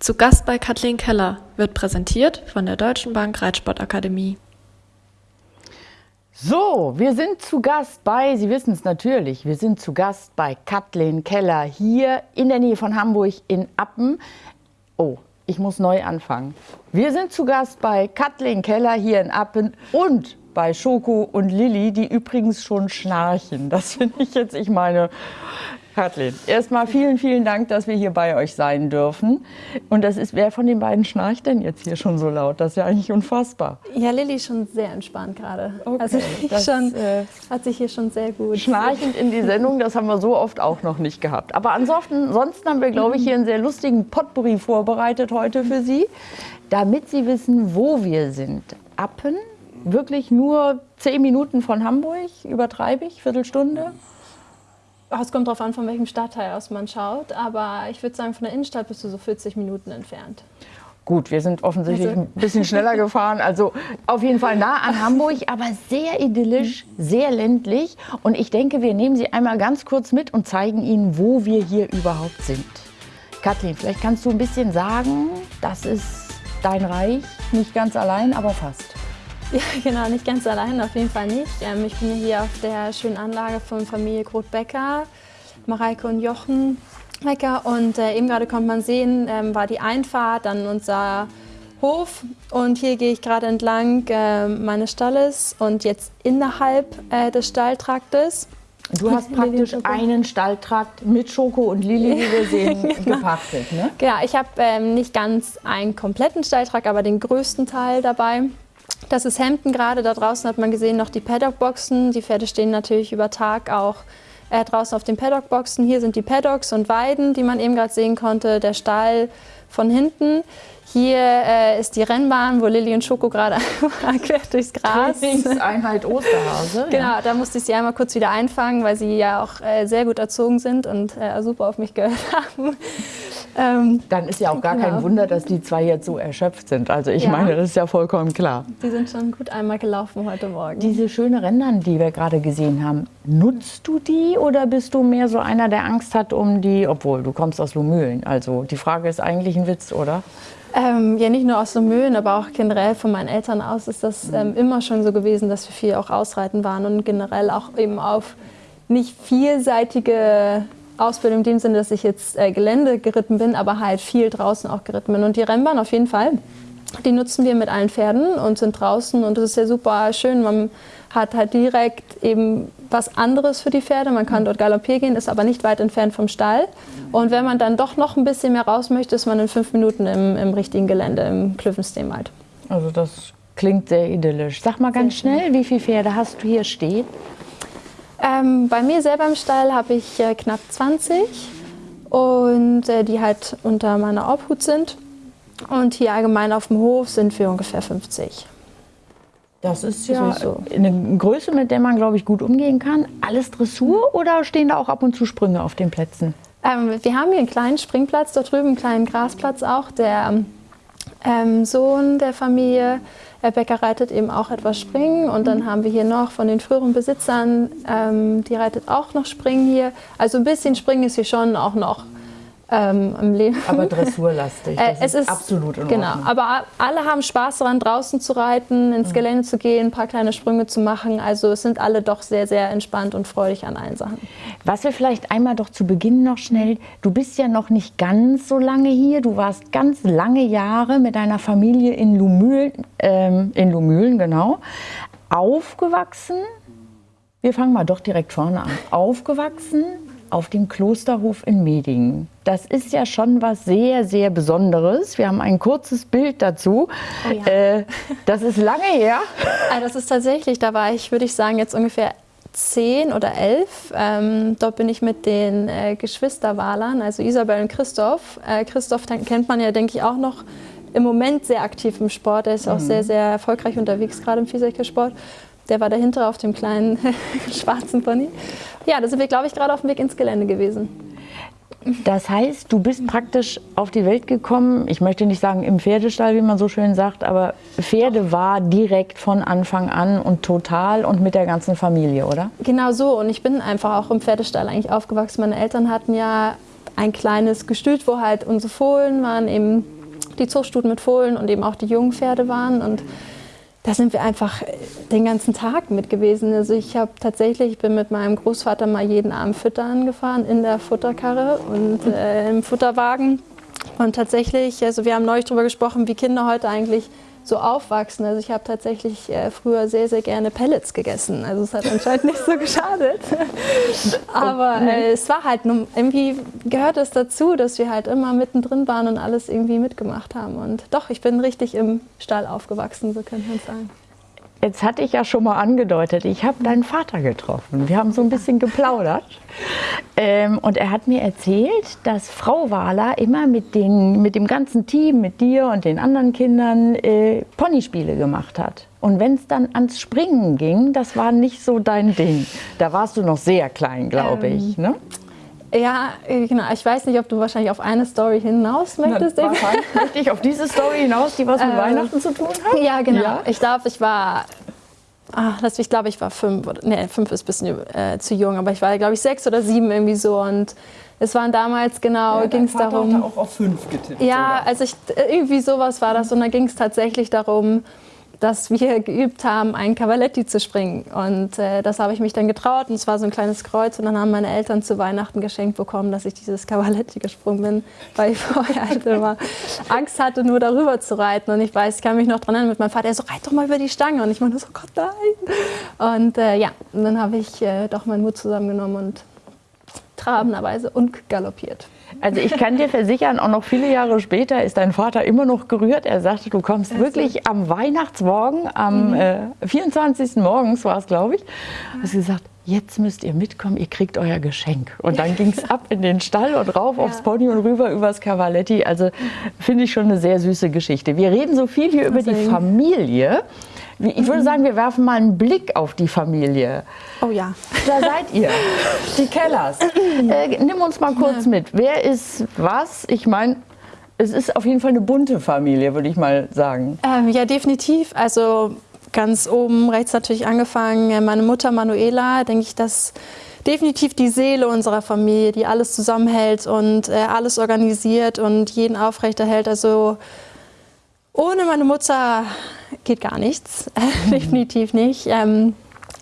Zu Gast bei Kathleen Keller wird präsentiert von der Deutschen Bank Reitsportakademie. So, wir sind zu Gast bei, Sie wissen es natürlich, wir sind zu Gast bei Kathleen Keller hier in der Nähe von Hamburg in Appen. Oh, ich muss neu anfangen. Wir sind zu Gast bei Kathleen Keller hier in Appen und bei Schoko und Lilly, die übrigens schon schnarchen. Das finde ich jetzt, ich meine, Kathleen, erstmal vielen, vielen Dank, dass wir hier bei euch sein dürfen. Und das ist, wer von den beiden schnarcht denn jetzt hier schon so laut? Das ist ja eigentlich unfassbar. Ja, Lilly ist schon sehr entspannt gerade. Okay, also das, schon, äh, hat sich hier schon sehr gut. Schnarchend in die Sendung, das haben wir so oft auch noch nicht gehabt. Aber ansonsten, ansonsten haben wir, glaube ich, hier einen sehr lustigen Potpourri vorbereitet heute für Sie, damit Sie wissen, wo wir sind. Appen, wirklich nur zehn Minuten von Hamburg, übertreibe ich, Viertelstunde? Es kommt darauf an, von welchem Stadtteil aus man schaut, aber ich würde sagen, von der Innenstadt bist du so 40 Minuten entfernt. Gut, wir sind offensichtlich Also- ein bisschen schneller gefahren. Also auf jeden Fall nah an Hamburg, aber sehr idyllisch, sehr ländlich. Und ich denke, wir nehmen Sie einmal ganz kurz mit und zeigen Ihnen, wo wir hier überhaupt sind. Kathleen, vielleicht kannst du ein bisschen sagen, das ist dein Reich, nicht ganz allein, aber fast. Ja, genau, nicht ganz allein, auf jeden Fall nicht. Ähm, ich bin hier auf der schönen Anlage von Familie Groth-Becker, Mareike und Jochen Becker. Und äh, eben gerade konnte man sehen, ähm, war die Einfahrt, dann unser Hof. Und hier gehe ich gerade entlang äh, meines Stalles und jetzt innerhalb äh, des Stalltraktes. Du hast praktisch einen Stalltrakt mit Schoko und Lili, wie wir sehen, gepachtet. Ne? Genau, ich habe ähm, nicht ganz einen kompletten Stalltrakt, aber den größten Teil dabei. Das ist Hemden gerade. Da draußen hat man gesehen noch die Paddockboxen. Die Pferde stehen natürlich über Tag auch äh, draußen auf den Paddockboxen. Hier sind die Paddocks und Weiden, die man eben gerade sehen konnte. Der Stall von hinten. Hier äh, ist die Rennbahn, wo Lilly und Schoko gerade quer durchs Gras. Trainingseinheit Osterhase. Genau, da musste ich sie einmal kurz wieder einfangen, weil sie ja auch äh, sehr gut erzogen sind und äh, super auf mich gehört haben. ähm, Dann ist ja auch gar kein Genau. Wunder, dass die zwei jetzt so erschöpft sind. Also ich Ja. meine, das ist ja vollkommen klar. die sind schon gut einmal gelaufen heute Morgen. Diese schöne Rändern, die wir gerade gesehen haben, nutzt du die oder bist du mehr so einer, der Angst hat um die, obwohl du kommst aus Lumülen. Also die Frage ist eigentlich ein Witz, oder? Ähm, ja, nicht nur aus Mühlen, aber auch generell von meinen Eltern aus ist das ähm, immer schon so gewesen, dass wir viel auch ausreiten waren und generell auch eben auf nicht vielseitige Ausbildung in dem Sinne, dass ich jetzt äh, Gelände geritten bin, aber halt viel draußen auch geritten bin. Und die Rennbahn auf jeden Fall, die nutzen wir mit allen Pferden und sind draußen und das ist ja super schön. Man hat halt direkt eben was anderes für die Pferde. Man kann dort galoppieren gehen, ist aber nicht weit entfernt vom Stall. Und wenn man dann doch noch ein bisschen mehr raus möchte, ist man in fünf Minuten im, im richtigen Gelände, im Klüffensteam halt. Also das klingt sehr idyllisch. Sag mal ganz schnell, wie viele Pferde hast du hier stehen? Ähm, bei mir selber im Stall habe ich äh, knapp 20 und äh, die halt unter meiner Obhut sind. Und hier allgemein auf dem Hof sind wir ungefähr 50. Das ist ja so. eine Größe, mit der man, glaube ich, gut umgehen kann. Alles Dressur oder stehen da auch ab und zu Sprünge auf den Plätzen? Ähm, wir haben hier einen kleinen Springplatz dort drüben, einen kleinen Grasplatz auch. Der ähm, Sohn der Familie, Herr Becker, reitet eben auch etwas Springen. Und dann haben wir hier noch von den früheren Besitzern, ähm, die reitet auch noch Springen hier. Also ein bisschen Springen ist hier schon auch noch ähm, im Leben. Aber dressurlastig. Äh, Das es ist absolut in Genau, Ordnung. aber a- alle haben Spaß daran, draußen zu reiten, ins Gelände zu gehen, ein paar kleine Sprünge zu machen. Also es sind alle doch sehr, sehr entspannt und freudig an allen Sachen. Was wir vielleicht einmal doch zu Beginn noch schnell, du bist ja noch nicht ganz so lange hier, du warst ganz lange Jahre mit deiner Familie in Lumülen, ähm, in Lumülen genau, aufgewachsen. Wir fangen mal doch direkt vorne an. Aufgewachsen auf dem Klosterhof in Medingen. Das ist ja schon was sehr, sehr Besonderes. Wir haben ein kurzes Bild dazu. Oh ja. äh, das ist lange her. Ah, das ist tatsächlich, da war ich, würde ich sagen, jetzt ungefähr zehn oder elf. Ähm, dort bin ich mit den äh, Geschwisterwalern, also Isabel und Christoph. Äh, Christoph kennt man ja, denke ich, auch noch im Moment sehr aktiv im Sport. Er ist auch sehr, sehr erfolgreich unterwegs, gerade im Vielseitigkeitssport. Der war dahinter auf dem kleinen schwarzen Pony. Ja, da sind wir, glaube ich, gerade auf dem Weg ins Gelände gewesen. Das heißt, du bist praktisch auf die Welt gekommen, ich möchte nicht sagen im Pferdestall, wie man so schön sagt, aber Pferde war direkt von Anfang an und total und mit der ganzen Familie, oder? Genau so. Und ich bin einfach auch im Pferdestall eigentlich aufgewachsen. Meine Eltern hatten ja ein kleines Gestüt, wo halt unsere Fohlen waren, eben die Zuchtstuten mit Fohlen und eben auch die jungen Pferde waren. Und da sind wir einfach den ganzen Tag mit gewesen. Also ich habe tatsächlich, ich bin mit meinem Großvater mal jeden Abend füttern gefahren in der Futterkarre und äh, im Futterwagen. Und tatsächlich, also wir haben neulich darüber gesprochen, wie Kinder heute eigentlich so aufwachsen. Also ich habe tatsächlich äh, früher sehr, sehr gerne Pellets gegessen. Also es hat anscheinend nicht so geschadet. Aber äh, es war halt, irgendwie gehört es dazu, dass wir halt immer mittendrin waren und alles irgendwie mitgemacht haben. Und doch, ich bin richtig im Stall aufgewachsen, so könnte man sagen. Jetzt hatte ich ja schon mal angedeutet, ich habe deinen Vater getroffen. Wir haben so ein bisschen geplaudert. Ähm, und er hat mir erzählt, dass Frau Wahler immer mit, den, mit dem ganzen Team, mit dir und den anderen Kindern äh, Ponyspiele gemacht hat. Und wenn es dann ans Springen ging, das war nicht so dein Ding. Da warst du noch sehr klein, glaube ähm, ich. Ne? Ja, äh, genau. Ich weiß nicht, ob du wahrscheinlich auf eine Story hinaus möchtest. Na, möchte ich auf diese Story hinaus, die was mit ähm, Weihnachten zu tun hat? Ja, genau. Ja. Ich glaube, ich war Ach, ich glaube, ich war fünf. Oder, nee, fünf ist ein bisschen äh, zu jung, aber ich war, glaube ich, sechs oder sieben irgendwie so. Und es waren damals genau, ja, ging es darum. Hat auch auf fünf getippt. Ja, oder? also ich, irgendwie sowas war das. Und da ging es tatsächlich darum, dass wir geübt haben, einen Cavaletti zu springen. Und äh, das habe ich mich dann getraut und es war so ein kleines Kreuz. Und dann haben meine Eltern zu Weihnachten geschenkt bekommen, dass ich dieses Cavaletti gesprungen bin, weil ich vorher halt immer Angst hatte, nur darüber zu reiten. Und ich weiß, ich kann mich noch dran erinnern mit meinem Vater, er so, reit doch mal über die Stange. Und ich meine so, Gott, nein. Und äh, ja, und dann habe ich äh, doch meinen Mut zusammengenommen und trabenderweise und galoppiert. Also ich kann dir versichern, auch noch viele Jahre später ist dein Vater immer noch gerührt. Er sagte, du kommst also. wirklich am Weihnachtsmorgen, am mhm. äh, 24. morgens war es, glaube ich, hast gesagt, jetzt müsst ihr mitkommen, ihr kriegt euer Geschenk. Und dann ging es ab in den Stall und rauf ja. aufs Pony und rüber übers Cavaletti. Also finde ich schon eine sehr süße Geschichte. Wir reden so viel hier über die Familie. Ich würde sagen, wir werfen mal einen Blick auf die Familie. Oh ja. Da seid ihr, die Kellers. Äh, nimm uns mal kurz mit. Wer ist was? Ich meine, es ist auf jeden Fall eine bunte Familie, würde ich mal sagen. Ähm, ja, definitiv. Also ganz oben rechts natürlich angefangen. Äh, meine Mutter Manuela, denke ich, dass definitiv die Seele unserer Familie, die alles zusammenhält und äh, alles organisiert und jeden aufrechterhält. Also ohne meine Mutter geht gar nichts, definitiv nicht. Ähm,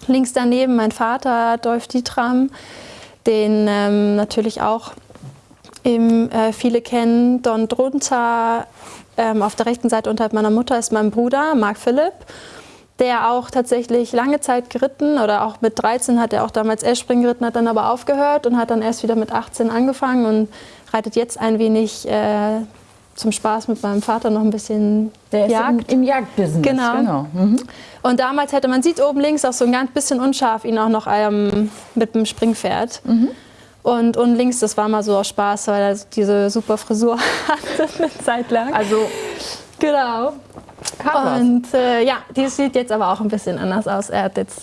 links daneben mein Vater, Dolph Dietram, den ähm, natürlich auch eben, äh, viele kennen. Don drunter ähm, auf der rechten Seite unterhalb meiner Mutter ist mein Bruder, Mark Philipp, der auch tatsächlich lange Zeit geritten oder auch mit 13 hat er auch damals Eschspringen geritten, hat dann aber aufgehört und hat dann erst wieder mit 18 angefangen und reitet jetzt ein wenig äh, zum Spaß mit meinem Vater noch ein bisschen Der ist Jagd. Im, im Jagdbusiness. Genau. genau. Mhm. Und damals hätte man sieht oben links auch so ein ganz bisschen unscharf ihn auch noch ähm, mit dem Springpferd. Mhm. Und, und links, das war mal so aus Spaß, weil er diese super Frisur hatte eine Zeit lang. Also genau. Und äh, ja, die sieht jetzt aber auch ein bisschen anders aus. Er hat jetzt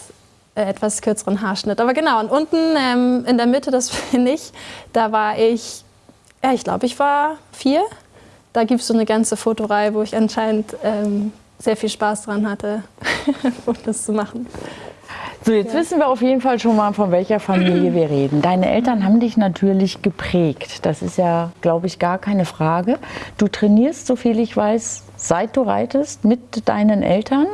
äh, etwas kürzeren Haarschnitt. Aber genau, und unten ähm, in der Mitte, das finde ich, da war ich, ja, ich glaube, ich war vier da gibt es so eine ganze Fotoreihe, wo ich anscheinend ähm, sehr viel Spaß dran hatte, Fotos zu machen. So, jetzt ja. wissen wir auf jeden Fall schon mal, von welcher Familie wir reden. Deine Eltern haben dich natürlich geprägt. Das ist ja, glaube ich, gar keine Frage. Du trainierst, so viel ich weiß, seit du reitest, mit deinen Eltern.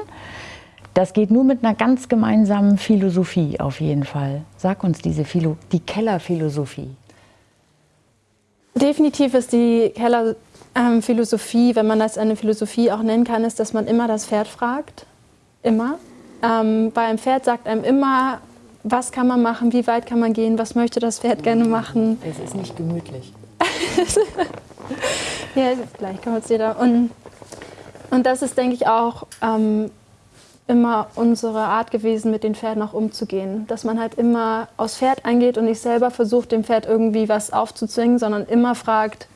Das geht nur mit einer ganz gemeinsamen Philosophie auf jeden Fall. Sag uns diese Philo die Kellerphilosophie. Definitiv ist die Keller ähm, Philosophie, wenn man das eine Philosophie auch nennen kann, ist, dass man immer das Pferd fragt. Immer. Ähm, bei einem Pferd sagt einem immer, was kann man machen, wie weit kann man gehen, was möchte das Pferd gerne machen. Es ist nicht gemütlich. ja, gleich kommt es wieder. Und, und das ist, denke ich, auch ähm, immer unsere Art gewesen, mit den Pferden auch umzugehen. Dass man halt immer aufs Pferd eingeht und nicht selber versucht, dem Pferd irgendwie was aufzuzwingen, sondern immer fragt,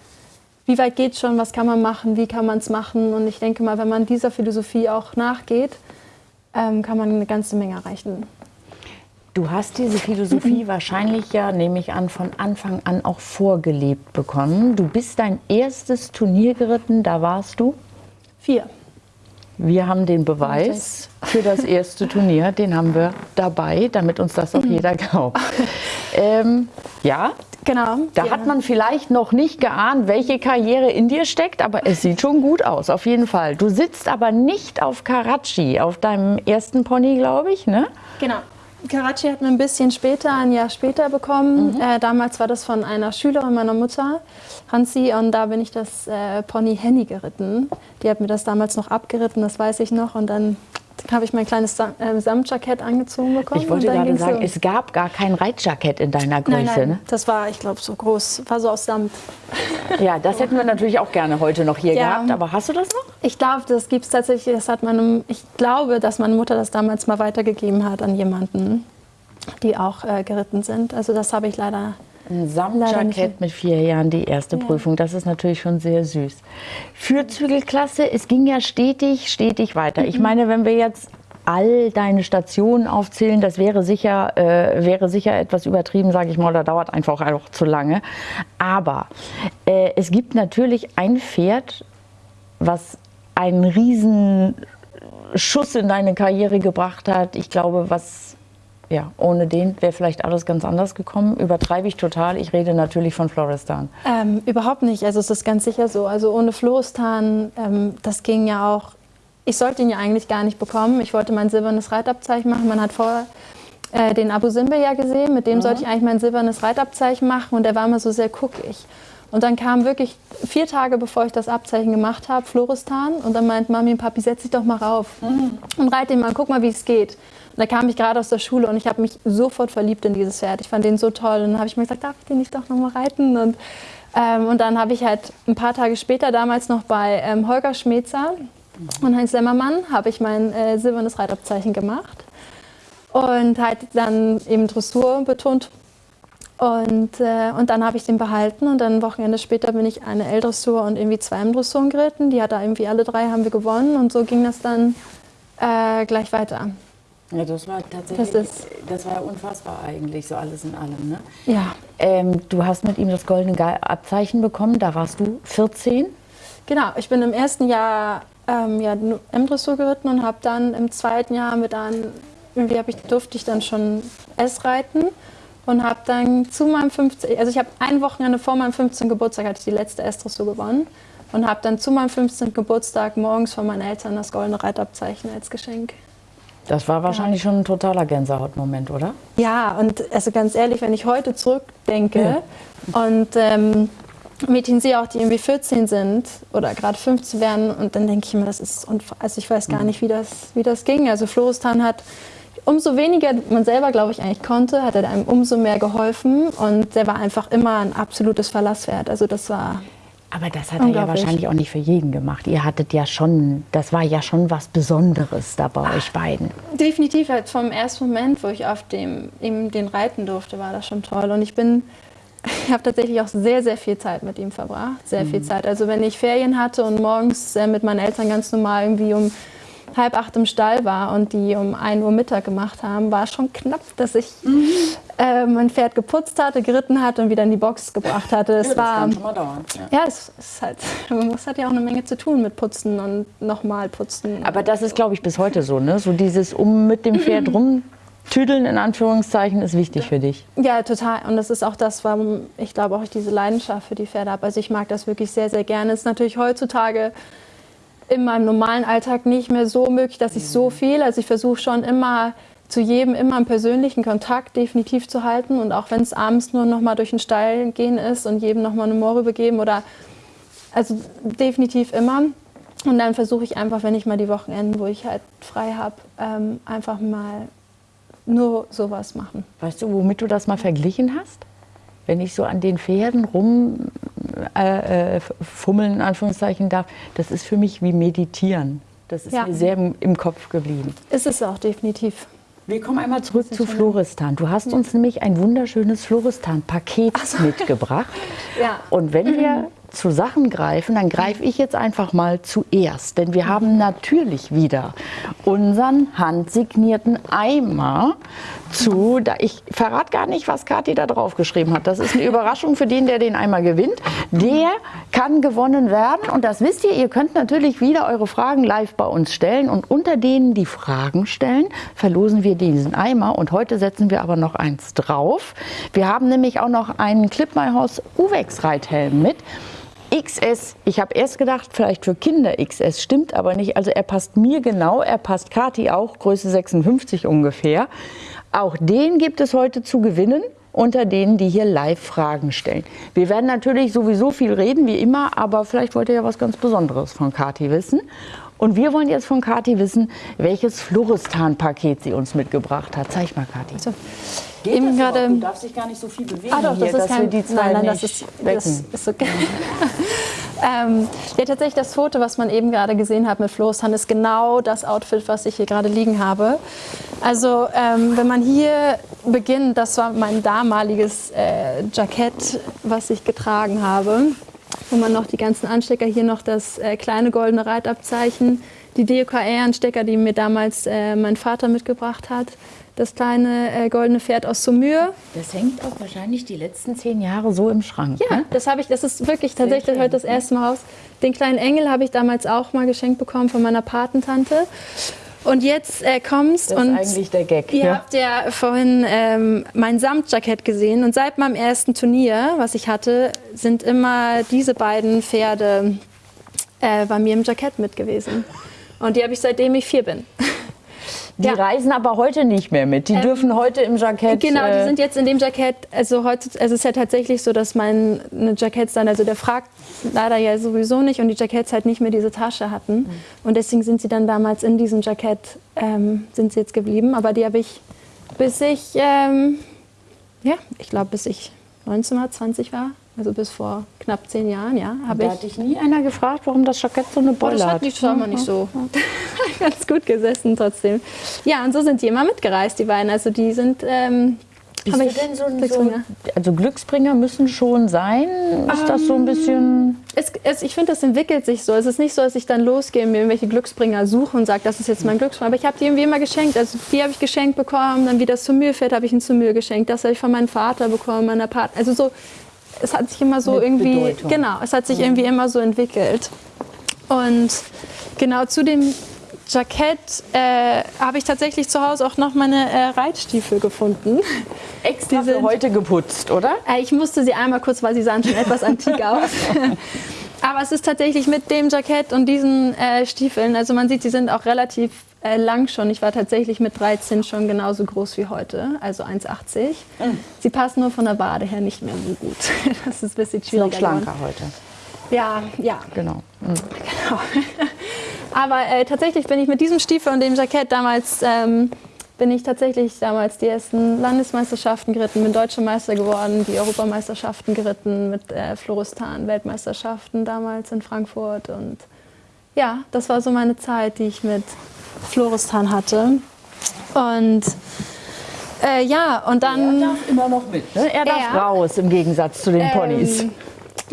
wie weit geht es schon, was kann man machen, wie kann man es machen. Und ich denke mal, wenn man dieser Philosophie auch nachgeht, ähm, kann man eine ganze Menge erreichen. Du hast diese Philosophie wahrscheinlich ja, nehme ich an, von Anfang an auch vorgelebt bekommen. Du bist dein erstes Turnier geritten, da warst du? Vier. Wir haben den Beweis für das erste Turnier, den haben wir dabei, damit uns das auch jeder glaubt. Ähm, ja, Genau. Da ja. hat man vielleicht noch nicht geahnt, welche Karriere in dir steckt, aber es sieht schon gut aus, auf jeden Fall. Du sitzt aber nicht auf Karachi, auf deinem ersten Pony, glaube ich, ne? Genau. Karachi hat man ein bisschen später, ein Jahr später bekommen. Äh, damals war das von einer Schülerin meiner Mutter, Hansi, und da bin ich das äh, Pony Henny geritten. Die hat mir das damals noch abgeritten, das weiß ich noch. Und dann habe ich mein kleines Sam äh, Samtjackett angezogen bekommen. Ich wollte und dann gerade sagen, los. es gab gar kein Reitjackett in deiner Größe, Nein, nein, ne? das war, ich glaube, so groß, war so aus Samt. Ja, das hätten wir natürlich auch gerne heute noch hier Ja. gehabt, aber hast du das noch? Ich glaube, das gibt es tatsächlich, das hat meine, ich glaube, dass meine Mutter das damals mal weitergegeben hat an jemanden, die auch äh, geritten sind. Also das habe ich leider Ein. Samtjackett mit vier Jahren, die erste Prüfung. Das ist natürlich schon sehr süß. Fürzügelklasse, es ging ja stetig, stetig weiter. Mhm. Ich meine, wenn wir jetzt all deine Stationen aufzählen, das wäre sicher, äh, wäre sicher etwas übertrieben, sage ich mal, oder dauert einfach auch zu lange. Aber äh, es gibt natürlich ein Pferd, was einen riesen Schuss in deine Karriere gebracht hat. Ich glaube, was ja, ohne den wäre vielleicht alles ganz anders gekommen. Übertreibe ich total. Ich rede natürlich von Florestan. Ähm, überhaupt nicht. Also es ist ganz sicher so. Also ohne Floristan, ähm, das ging ja auch. Ich sollte ihn ja eigentlich gar nicht bekommen. Ich wollte mein silbernes Reitabzeichen machen. Man hat vorher äh, den Abu Simbel ja gesehen. Mit dem sollte ich eigentlich mein silbernes Reitabzeichen machen. Und der war immer so sehr guckig. Und dann kam wirklich vier Tage bevor ich das Abzeichen gemacht habe, Floristan. Und dann meint Mami und Papi, setz dich doch mal rauf und reite ihn mal, guck mal, wie es geht. Da kam ich gerade aus der Schule und ich habe mich sofort verliebt in dieses Pferd. Ich fand den so toll. Und dann habe ich mir gesagt, darf ich den nicht doch noch mal reiten? Und, ähm, und dann habe ich halt ein paar Tage später, damals noch bei ähm, Holger Schmetzer und Heinz Lämmermann, habe ich mein äh, silbernes Reitabzeichen gemacht. Und halt dann eben Dressur betont. Und, äh, und dann habe ich den behalten und dann ein Wochenende später bin ich eine L-Dressur und irgendwie zwei M-Dressuren geritten. Die hat da irgendwie alle drei haben wir gewonnen und so ging das dann äh, gleich weiter. Ja, das war tatsächlich, Das ist- das war ja unfassbar eigentlich, so alles in allem. Ne? Ja, Ähm, du hast mit ihm das goldene Abzeichen bekommen, da warst du 14. genau. Ich bin im ersten Jahr ähm, ja, M-Dressur geritten und habe dann im zweiten Jahr wir dann, irgendwie ich, durfte ich dann schon S reiten und habe dann zu meinem 15, also ich habe ein Wochenende vor meinem 15. Geburtstag hatte ich die letzte S-Dressur gewonnen und habe dann zu meinem 15. Geburtstag morgens von meinen Eltern das goldene Reitabzeichen als Geschenk. Das war wahrscheinlich schon ein totaler Gänsehautmoment, oder? Ja, und also ganz ehrlich, wenn ich heute zurückdenke und ähm, Mädchen sehe auch, die irgendwie 14 sind oder gerade 15 werden und dann denke ich mir, das ist, also ich weiß gar nicht, wie das, wie das ging. Also Floristan hat, umso weniger man selber, glaube ich, eigentlich konnte, hat er einem umso mehr geholfen und der war einfach immer ein absolutes Verlasswert. Also das war, Aber das hat er ja wahrscheinlich auch nicht für jeden gemacht. Ihr hattet ja schon, das war ja schon was Besonderes da bei euch beiden. Definitiv, halt vom ersten Moment, wo ich auf dem eben den reiten durfte, war das schon toll. Und ich bin, ich habe tatsächlich auch sehr, sehr viel Zeit mit ihm verbracht. Sehr viel Zeit. Also wenn ich Ferien hatte und morgens äh, mit meinen Eltern ganz normal irgendwie um halb acht im Stall war und die um 1 Uhr Mittag gemacht haben, war schon knapp, dass ich äh, mein Pferd geputzt hatte, geritten hatte und wieder in die Box gebracht hatte. Es war, mal dauern. ja, es ist halt, man muss hat ja auch eine Menge zu tun mit Putzen und nochmal putzen. Aber das ist, glaube ich, bis heute so, ne? So dieses um mit dem Pferd rumtüdeln, in Anführungszeichen, ist wichtig für dich. Ja, total. Und das ist auch das, warum ich glaube auch ich diese Leidenschaft für die Pferde habe. Also ich mag das wirklich sehr, sehr gerne. Es ist natürlich heutzutage in meinem normalen Alltag nicht mehr so möglich, dass ich so viel, also ich versuche schon immer zu jedem immer einen persönlichen Kontakt definitiv zu halten und auch wenn es abends nur noch mal durch den Stall gehen ist und jedem noch mal eine Moore übergeben oder also definitiv immer. Und dann versuche ich einfach, wenn ich mal die Wochenenden, wo ich halt frei habe, ähm, einfach mal nur sowas machen. Weißt du, womit du das mal verglichen hast? Wenn ich so an den Pferden rum äh, äh, in Anführungszeichen darf, das ist für mich wie meditieren. Das ist Ja. mir sehr im, im Kopf geblieben. Ist es auch definitiv. Wir kommen einmal zurück zu Floristan. Du hast uns nämlich ein wunderschönes Floristan-Paket mitgebracht. Ja. Und wenn wir zu Sachen greifen, dann greife ich jetzt einfach mal zuerst. Denn wir haben natürlich wieder unseren handsignierten Eimer zu. Da ich verrate gar nicht, was Kathi da drauf geschrieben hat. Das ist eine Überraschung für den, der den Eimer gewinnt. Der kann gewonnen werden. Und das wisst ihr, ihr könnt natürlich wieder eure Fragen live bei uns stellen. Und unter denen, die Fragen stellen, verlosen wir diesen Eimer. Und heute setzen wir aber noch eins drauf. Wir haben nämlich auch noch einen Clip My House Uwex Reithelm mit. XS, ich habe erst gedacht, vielleicht für Kinder XS, stimmt aber nicht. Also er passt mir genau, er passt Kati auch, Größe 56 ungefähr. Auch den gibt es heute zu gewinnen unter denen, die hier live Fragen stellen. Wir werden natürlich sowieso viel reden, wie immer, aber vielleicht wollt ihr ja was ganz Besonderes von Kati wissen. Und wir wollen jetzt von Kati wissen, welches Floristan-Paket sie uns mitgebracht hat. Zeig mal, Kati. So. Eben gerade. Du darfst dich gar nicht so viel bewegen. Ah, doch, hier, das ist dass kein. die zwei nein, nein, das ist, das ist okay. ähm, ja, tatsächlich das Foto, was man eben gerade gesehen hat mit Floristan, ist genau das Outfit, was ich hier gerade liegen habe. Also, ähm, wenn man hier beginnt, das war mein damaliges äh, Jackett, was ich getragen habe, wo man noch die ganzen Anstecker, hier noch das äh, kleine goldene Reitabzeichen, die DOKR-Anstecker, die mir damals äh, mein Vater mitgebracht hat, das kleine äh, goldene Pferd aus Saumur. Das hängt auch wahrscheinlich die letzten zehn Jahre so im Schrank. Ja, ne? das habe ich, das ist wirklich tatsächlich heute das erste Mal raus. Den kleinen Engel habe ich damals auch mal geschenkt bekommen von meiner Patentante. Und jetzt äh, kommst Das ist und eigentlich der Gag. ihr ja. habt ja vorhin ähm, mein Samtjackett gesehen und seit meinem ersten Turnier, was ich hatte, sind immer diese beiden Pferde äh, bei mir im Jackett mit gewesen. Und die habe ich seitdem ich vier bin. Die Ja. reisen aber heute nicht mehr mit. Die dürfen heute im Jackett. Genau, die äh, sind jetzt in dem Jackett, also heute, also es ist ja tatsächlich so, dass meine Jacketts dann, also der fragt leider ja sowieso nicht und die Jacketts halt nicht mehr diese Tasche hatten. Mhm. Und deswegen sind sie dann damals in diesem Jackett, ähm, sind sie jetzt geblieben. Aber die habe ich, bis ich, ähm, ja, ich glaube, bis ich 19 war, 20 war, also bis vor knapp zehn Jahren, ja, da ich. hat dich nie einer gefragt, warum das Jackett so eine Oh, Beule das hat. das war mal nicht so. Ganz gut gesessen trotzdem. Ja, und so sind die immer mitgereist, die beiden. Also die sind. Ähm, Bist hab du denn so ein so, Glücksbringer. Also Glücksbringer müssen schon sein. Ist das so ein bisschen. Es, es, ich finde, das entwickelt sich so. Es ist nicht so, dass ich dann losgehe und mir irgendwelche Glücksbringer suche und sage, das ist jetzt mein Glücksbringer. Aber ich habe die irgendwie immer geschenkt. Also die habe ich geschenkt bekommen. Dann wie das Zumülpferd habe ich ein Zumül geschenkt. Das habe ich von meinem Vater bekommen, meiner Partner. Also so, es hat sich immer so Mit irgendwie, Bedeutung. genau, es hat sich irgendwie immer so entwickelt. Und genau zu dem Jackett äh, habe ich tatsächlich zu Hause auch noch meine äh, Reitstiefel gefunden. Extra Die für sind- heute geputzt, oder? Äh, Ich musste sie einmal kurz, weil sie sahen schon etwas antik aus. Aber es ist tatsächlich mit dem Jackett und diesen äh, Stiefeln, also man sieht, sie sind auch relativ äh, lang schon. Ich war tatsächlich mit 13 schon genauso groß wie heute, also 1,80. Sie passen nur von der Wade her nicht mehr so gut. Das ist ein bisschen Noch schwieriger schlanker geworden. heute. Ja, ja. Genau. Mhm. Aber äh, tatsächlich bin ich mit diesem Stiefel und dem Jackett damals, ähm, bin ich tatsächlich damals die ersten Landesmeisterschaften geritten, bin Deutscher Meister geworden, die Europameisterschaften geritten mit äh, Floristan, Weltmeisterschaften damals in Frankfurt. Und ja, das war so meine Zeit, die ich mit Floristan hatte. Und äh, ja, und dann. Er darf immer noch mit. Ne? Er darf Ja. raus im Gegensatz zu den Ponys. Ähm,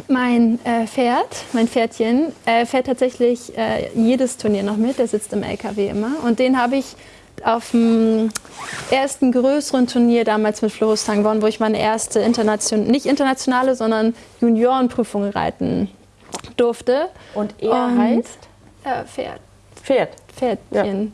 mein äh, Pferd, mein Pferdchen, äh, fährt tatsächlich äh, jedes Turnier noch mit. Der sitzt im LKW immer. Und den habe ich auf dem ersten größeren Turnier damals mit Floristan gewonnen, wo ich meine erste internation nicht internationale, sondern Juniorenprüfung reiten durfte. Und er Und- heißt Äh, Pferd, Pferd. Pferdchen.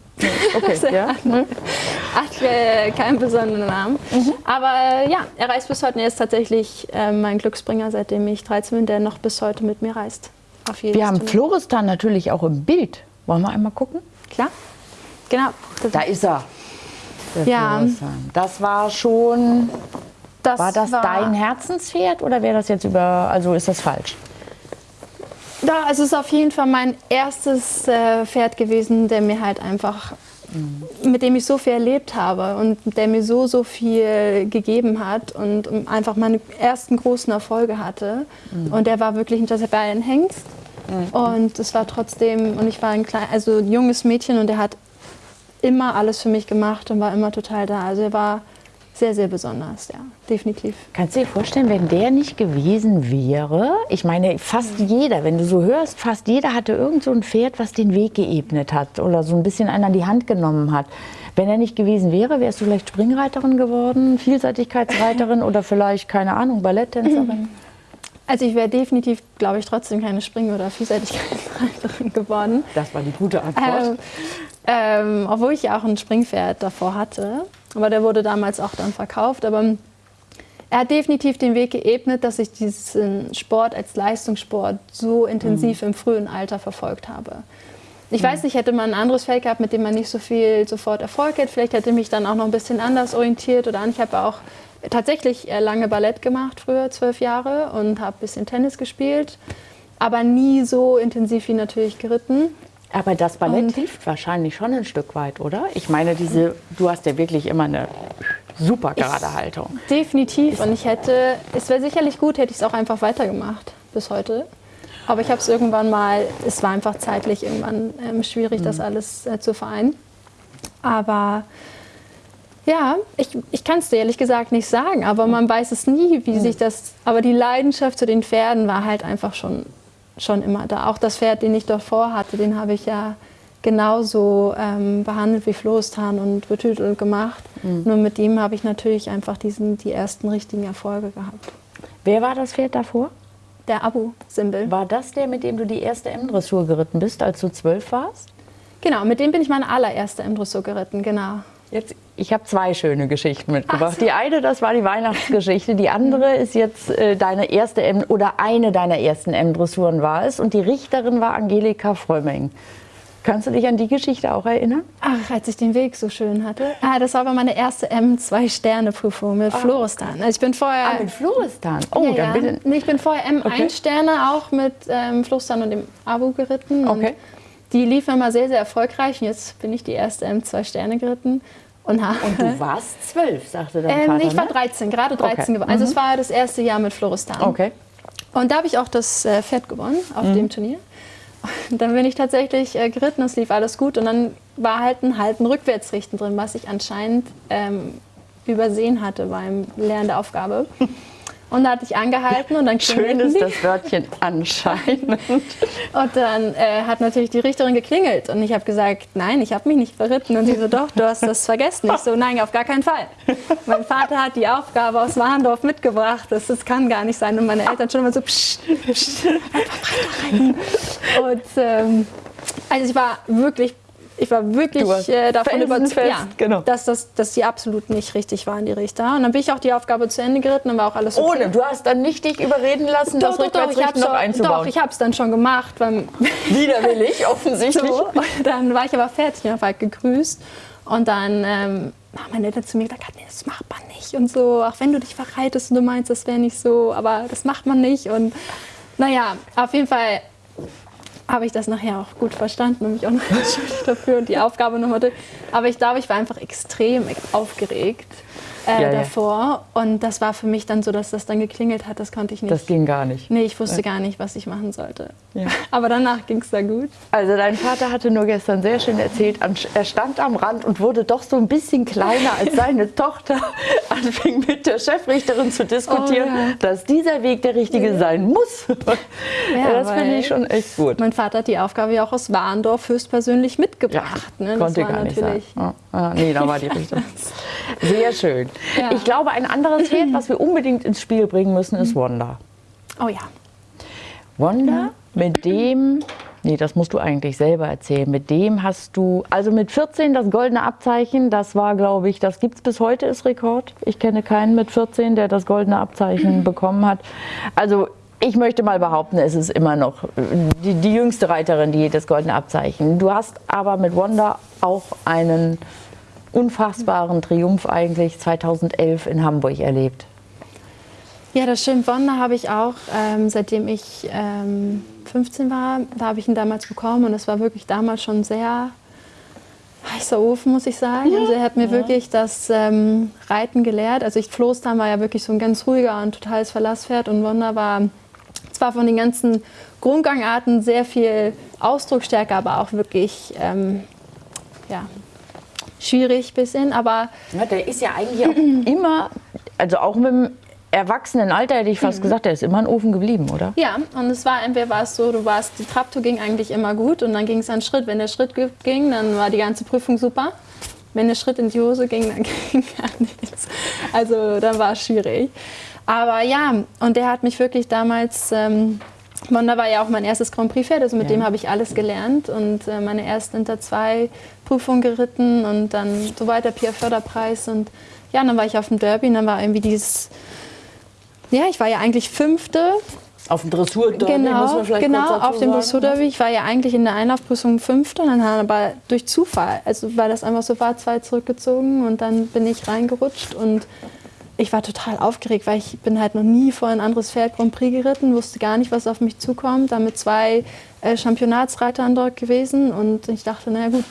Okay, ja. Hat äh, keinen besonderen Namen. Aber äh, ja, er reist bis heute. Er ist tatsächlich äh, mein Glücksbringer, seitdem ich 13 bin, der noch bis heute mit mir reist. Auf jedes Wir haben Turnier. Floristan natürlich auch im Bild. Wollen wir einmal gucken? Klar. Genau. Da ist er. Ja. Floristan. Das war schon. das War das dein Herzenspferd oder wäre das jetzt über. Also ist das falsch? Da, also es ist auf jeden Fall mein erstes äh, Pferd gewesen, der mir halt einfach, mit dem ich so viel erlebt habe und der mir so, so viel gegeben hat und einfach meine ersten großen Erfolge hatte. Und der war wirklich ein Jezebel Hengst. Und es war trotzdem, und ich war ein klein, also junges Mädchen und er hat immer alles für mich gemacht und war immer total da. Also er war sehr, sehr besonders, ja, definitiv. Kannst du dir vorstellen, wenn der nicht gewesen wäre? Ich meine, fast jeder, wenn du so hörst, fast jeder hatte irgend so ein Pferd, was den Weg geebnet hat oder so ein bisschen einen an die Hand genommen hat. Wenn er nicht gewesen wäre, wärst du vielleicht Springreiterin geworden, Vielseitigkeitsreiterin oder vielleicht, keine Ahnung, Balletttänzerin? Also ich wäre definitiv, glaube ich, trotzdem keine Spring- oder Vielseitigkeitsreiterin geworden. Das war die gute Antwort. Ähm, ähm, obwohl ich ja auch ein Springpferd davor hatte. Aber der wurde damals auch dann verkauft. Aber er hat definitiv den Weg geebnet, dass ich diesen Sport als Leistungssport so intensiv mhm. im frühen Alter verfolgt habe. Ich mhm. weiß nicht, hätte man ein anderes Feld gehabt, mit dem man nicht so viel sofort Erfolg hätte. Vielleicht hätte mich dann auch noch ein bisschen anders orientiert. Oder ich habe auch tatsächlich lange Ballett gemacht, früher zwölf Jahre, und habe ein bisschen Tennis gespielt. Aber nie so intensiv wie natürlich geritten. Aber das Ballett und hilft wahrscheinlich schon ein Stück weit, oder? Ich meine, diese, du hast ja wirklich immer eine super gerade Haltung. Definitiv. Und ich hätte, es wäre sicherlich gut, hätte ich es auch einfach weitergemacht bis heute. Aber ich habe es irgendwann mal, es war einfach zeitlich irgendwann ähm, schwierig, mhm. das alles äh, zu vereinen. Aber ja, ich, ich kann es dir ehrlich gesagt nicht sagen, aber man weiß es nie, wie mhm. sich das. Aber die Leidenschaft zu den Pferden war halt einfach schon schon immer da. Auch das Pferd, den ich davor hatte, den habe ich ja genauso ähm, behandelt wie Florestan und betütelt und gemacht. Mhm. Nur mit ihm habe ich natürlich einfach diesen, die ersten richtigen Erfolge gehabt. Wer war das Pferd davor? Der Abu-Simbel. War das der, mit dem du die erste M-Dressur geritten bist, als du zwölf warst? Genau, mit dem bin ich meine allererste M-Dressur geritten, genau. Jetzt, ich habe zwei schöne Geschichten mitgebracht. So. Die eine, das war die Weihnachtsgeschichte. Die andere ist jetzt äh, deine erste M oder eine deiner ersten M-Dressuren war es. Und die Richterin war Angelika Frömming. Kannst du dich an die Geschichte auch erinnern? Ach, als ich den Weg so schön hatte. Ah, das war aber meine erste M2-Sterne-Prüfung mit ah. Floristan. Also ich bin vorher. Ah, mit Floristan? Oh, ja, dann ja. bin ich. bin vorher M1-Sterne okay. auch mit ähm, Floristan und dem Abo geritten. Okay. Die liefen immer sehr, sehr erfolgreich. Und jetzt bin ich die erste M2-Sterne geritten. Und, und, du warst zwölf, sagte dein ähm, Vater, Ich war 13, ne? gerade 13 okay. geworden. Also mhm. es war das erste Jahr mit Floristan. Okay. Und da habe ich auch das äh, Pferd gewonnen auf mhm. dem Turnier. Und dann bin ich tatsächlich äh, geritten, es lief alles gut. Und dann war halt ein Halten Rückwärtsrichten drin, was ich anscheinend ähm, übersehen hatte beim Lernen der Aufgabe. Und da hatte ich angehalten und dann Schön ist das Wörtchen anscheinend. Und dann äh, hat natürlich die Richterin geklingelt und ich habe gesagt, nein, ich habe mich nicht verritten. Und sie so, doch, du hast das vergessen. Ich so, nein, auf gar keinen Fall. Mein Vater hat die Aufgabe aus Warndorf mitgebracht. Das, das kann gar nicht sein. Und meine Eltern schon immer so, psch, psch, einfach weiterreiten. Und ähm, also ich war wirklich ich war wirklich äh, davon überzeugt, ja, genau. dass, das, dass die absolut nicht richtig waren, die Richter. Und dann bin ich auch die Aufgabe zu Ende geritten, dann war auch alles okay. Ohne, du hast dann nicht dich überreden lassen, doch, das Rückwärtsrichten noch einzubauen? Doch, ich habe es dann schon gemacht. Widerwillig, offensichtlich. So, dann war ich aber fertig und habe halt gegrüßt. Und dann ähm, haben meine Eltern zu mir gesagt, nee, das macht man nicht und so. Auch wenn du dich verreitest und du meinst, das wäre nicht so, aber das macht man nicht. Und naja, auf jeden Fall habe ich das nachher auch gut verstanden und mich auch noch entschuldigt dafür und die Aufgabe nochmal durch. Aber ich glaube, ich war einfach extrem aufgeregt äh, ja, davor. Ja. Und das war für mich dann so, dass das dann geklingelt hat. Das konnte ich nicht. Das ging gar nicht. Nee, ich wusste ja. gar nicht, was ich machen sollte. Aber danach ging es da gut. Also dein Vater hatte nur gestern sehr schön erzählt, er stand am Rand und wurde doch so ein bisschen kleiner, als seine Tochter anfing mit der Chefrichterin zu diskutieren, oh, dass dieser Weg der richtige sein muss. das finde ich schon echt gut. Mein Vater hat die Aufgabe ja auch aus Warndorf höchstpersönlich mitgebracht. Ne? Konnte gar nicht sein. Oh, oh, nee, da war die Richtung. Sehr schön. Ja. Ich glaube, ein anderes Pferd, was wir unbedingt ins Spiel bringen müssen, ist Wanda. Oh ja. Wanda, mit dem, nee, das musst du eigentlich selber erzählen, mit dem hast du, also mit 14 das goldene Abzeichen, das war, glaube ich, das gibt es bis heute, ist Rekord. Ich kenne keinen mit 14, der das goldene Abzeichen bekommen hat. Also ich möchte mal behaupten, es ist immer noch die, die, jüngste Reiterin, die das goldene Abzeichen. Du hast aber mit Wanda auch einen unfassbaren Triumph eigentlich 2011 in Hamburg erlebt. Ja, das. Wanda habe ich auch, ähm, seitdem ich ähm, 15 war, da habe ich ihn damals bekommen und es war wirklich damals schon sehr heißer Ofen, muss ich sagen. Ja. Also er hat mir ja. wirklich das ähm, Reiten gelehrt. Also ich, Floßtan war ja wirklich so ein ganz ruhiger und totales Verlasspferd und Wanda war zwar von den ganzen Grundgangarten sehr viel Ausdrucksstärke, aber auch wirklich ähm, ja, schwierig bisschen, aber Ja, der ist ja eigentlich auch immer, also auch mit dem Erwachsenenalter hätte ich fast gesagt, der ist immer ein Ofen geblieben, oder? ja, und es war entweder war es so, du warst, die Traptour ging eigentlich immer gut und dann ging es an Schritt. Wenn der Schritt ging, dann war die ganze Prüfung super. Wenn der Schritt in die Hose ging, dann ging gar nichts. Also dann war es schwierig. Aber ja, und der hat mich wirklich damals, ähm, Monda war ja auch mein erstes Grand Prix-Pferd, also mit Ja. dem habe ich alles gelernt und äh, meine erste Inter 2 Prüfung geritten und dann so weiter, Pia Förderpreis und ja, dann war ich auf dem Derby und dann war irgendwie dieses, ja, ich war ja eigentlich Fünfte Auf dem Dressur-Derby muss Genau, man vielleicht genau kurz dazu auf dem sagen. Dressur-Derby. Ich war ja eigentlich in der Einlaufprüfung Fünfte und dann haben aber durch Zufall, also weil das einfach so war, zwei zurückgezogen und dann bin ich reingerutscht und ich war total aufgeregt, weil ich bin halt noch nie vor ein anderes Pferd Grand Prix geritten, wusste gar nicht, was auf mich zukommt. Dann mit zwei äh, Championatsreitern dort gewesen und ich dachte, naja gut,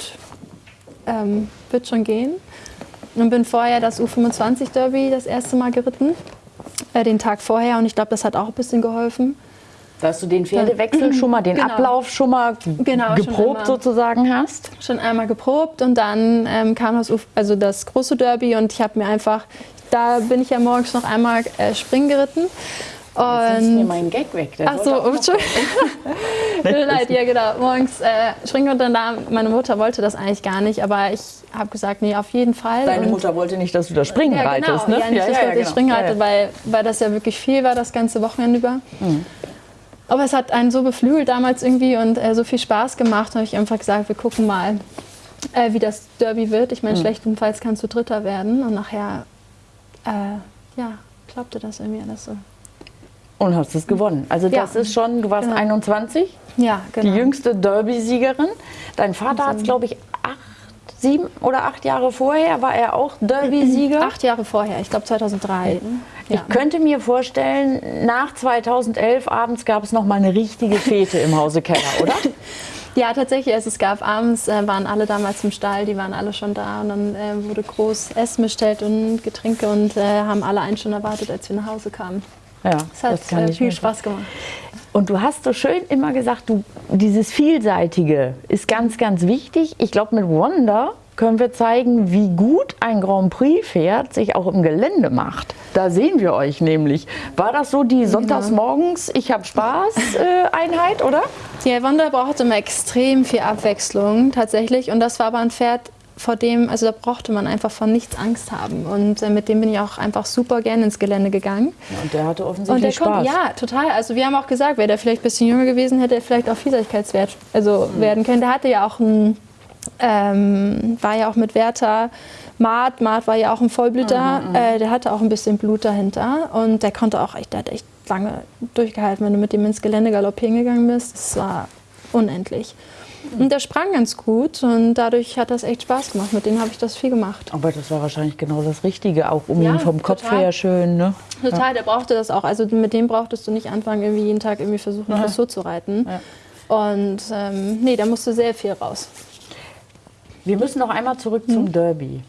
ähm, wird schon gehen. Und bin vorher das U25 Derby das erste Mal geritten, äh, den Tag vorher und ich glaube, das hat auch ein bisschen geholfen. Dass du den Pferdewechsel schon mal, den Genau. Ablauf schon mal Genau, schon geprobt immer. sozusagen hast. schon einmal geprobt und dann ähm, kam das, Uf- also das große Derby und ich habe mir einfach, da bin ich ja morgens noch einmal äh, springen geritten. Jetzt ist mir Und mein Gag weg. Der Ach so, Tut mir leid, ja genau. Morgens äh, springen und dann da, meine Mutter wollte das eigentlich gar nicht, aber ich habe gesagt, nee, auf jeden Fall. Deine und, Mutter wollte nicht, dass du das Springen ja, reitest, genau. ne? Ja, nicht, dass ich das Springen Ja, reite, ja. Weil, weil das ja wirklich viel war, das ganze Wochenende über. Mhm. Aber es hat einen so beflügelt damals irgendwie und äh, so viel Spaß gemacht, habe ich einfach gesagt, wir gucken mal, äh, wie das Derby wird. Ich meine, Mhm. schlechtestenfalls kannst du Dritter werden und nachher, äh, ja, klappte das irgendwie alles so. Und hast es gewonnen. Also Ja. das ist schon, du warst Genau. 21, Ja, genau. die jüngste Derby-Siegerin. Dein Vater hat es, glaube ich, acht, sieben oder acht Jahre vorher, war er auch Derby-Sieger. Acht Jahre vorher, ich glaube 2003. Ja. Ich könnte mir vorstellen, nach 2011 abends gab es noch mal eine richtige Fete im Hause Keller, oder? Ja, tatsächlich. Also es gab abends, äh, waren alle damals im Stall, die waren alle schon da und dann äh, wurde groß Essen bestellt und Getränke und äh, haben alle einen schon erwartet, als wir nach Hause kamen. Ja, Es hat kann äh, viel Spaß gemacht. Und du hast so schön immer gesagt, du, dieses Vielseitige ist ganz, ganz wichtig. Ich glaube, mit Wonder können wir zeigen, wie gut ein Grand Prix-Pferd sich auch im Gelände macht. Da sehen wir euch nämlich. War das so die Sonntagsmorgens, ich habe Spaß äh, Einheit, oder? Die Wanda brauchte immer extrem viel Abwechslung tatsächlich und das war aber ein Pferd, vor dem, also da brauchte man einfach von nichts Angst haben und äh, mit dem bin ich auch einfach super gerne ins Gelände gegangen. Und der hatte offensichtlich der Spaß. kommt, ja, total. Also wir haben auch gesagt, wäre der vielleicht ein bisschen jünger gewesen, hätte er vielleicht auch Vielseitigkeitswert also Mhm. werden können. Der hatte ja auch ein, ähm, war ja auch mit Werther Maat, Maat war ja auch ein Vollblüter, Mhm, äh, der hatte auch ein bisschen Blut dahinter und der konnte auch echt, der hat echt lange durchgehalten, wenn du mit dem ins Gelände galoppieren gegangen bist. Das war unendlich. Und der sprang ganz gut und dadurch hat das echt Spaß gemacht. Mit denen habe ich das viel gemacht. Aber das war wahrscheinlich genau das Richtige, auch um Ja, ihn vom Kopf total. her schön. Ne? Total, der brauchte das auch. Also mit dem brauchtest du nicht anfangen, irgendwie jeden Tag irgendwie versuchen, Dressur zu reiten. Und ähm, nee, da musste sehr viel raus. Wir müssen noch einmal zurück Mhm. zum Derby.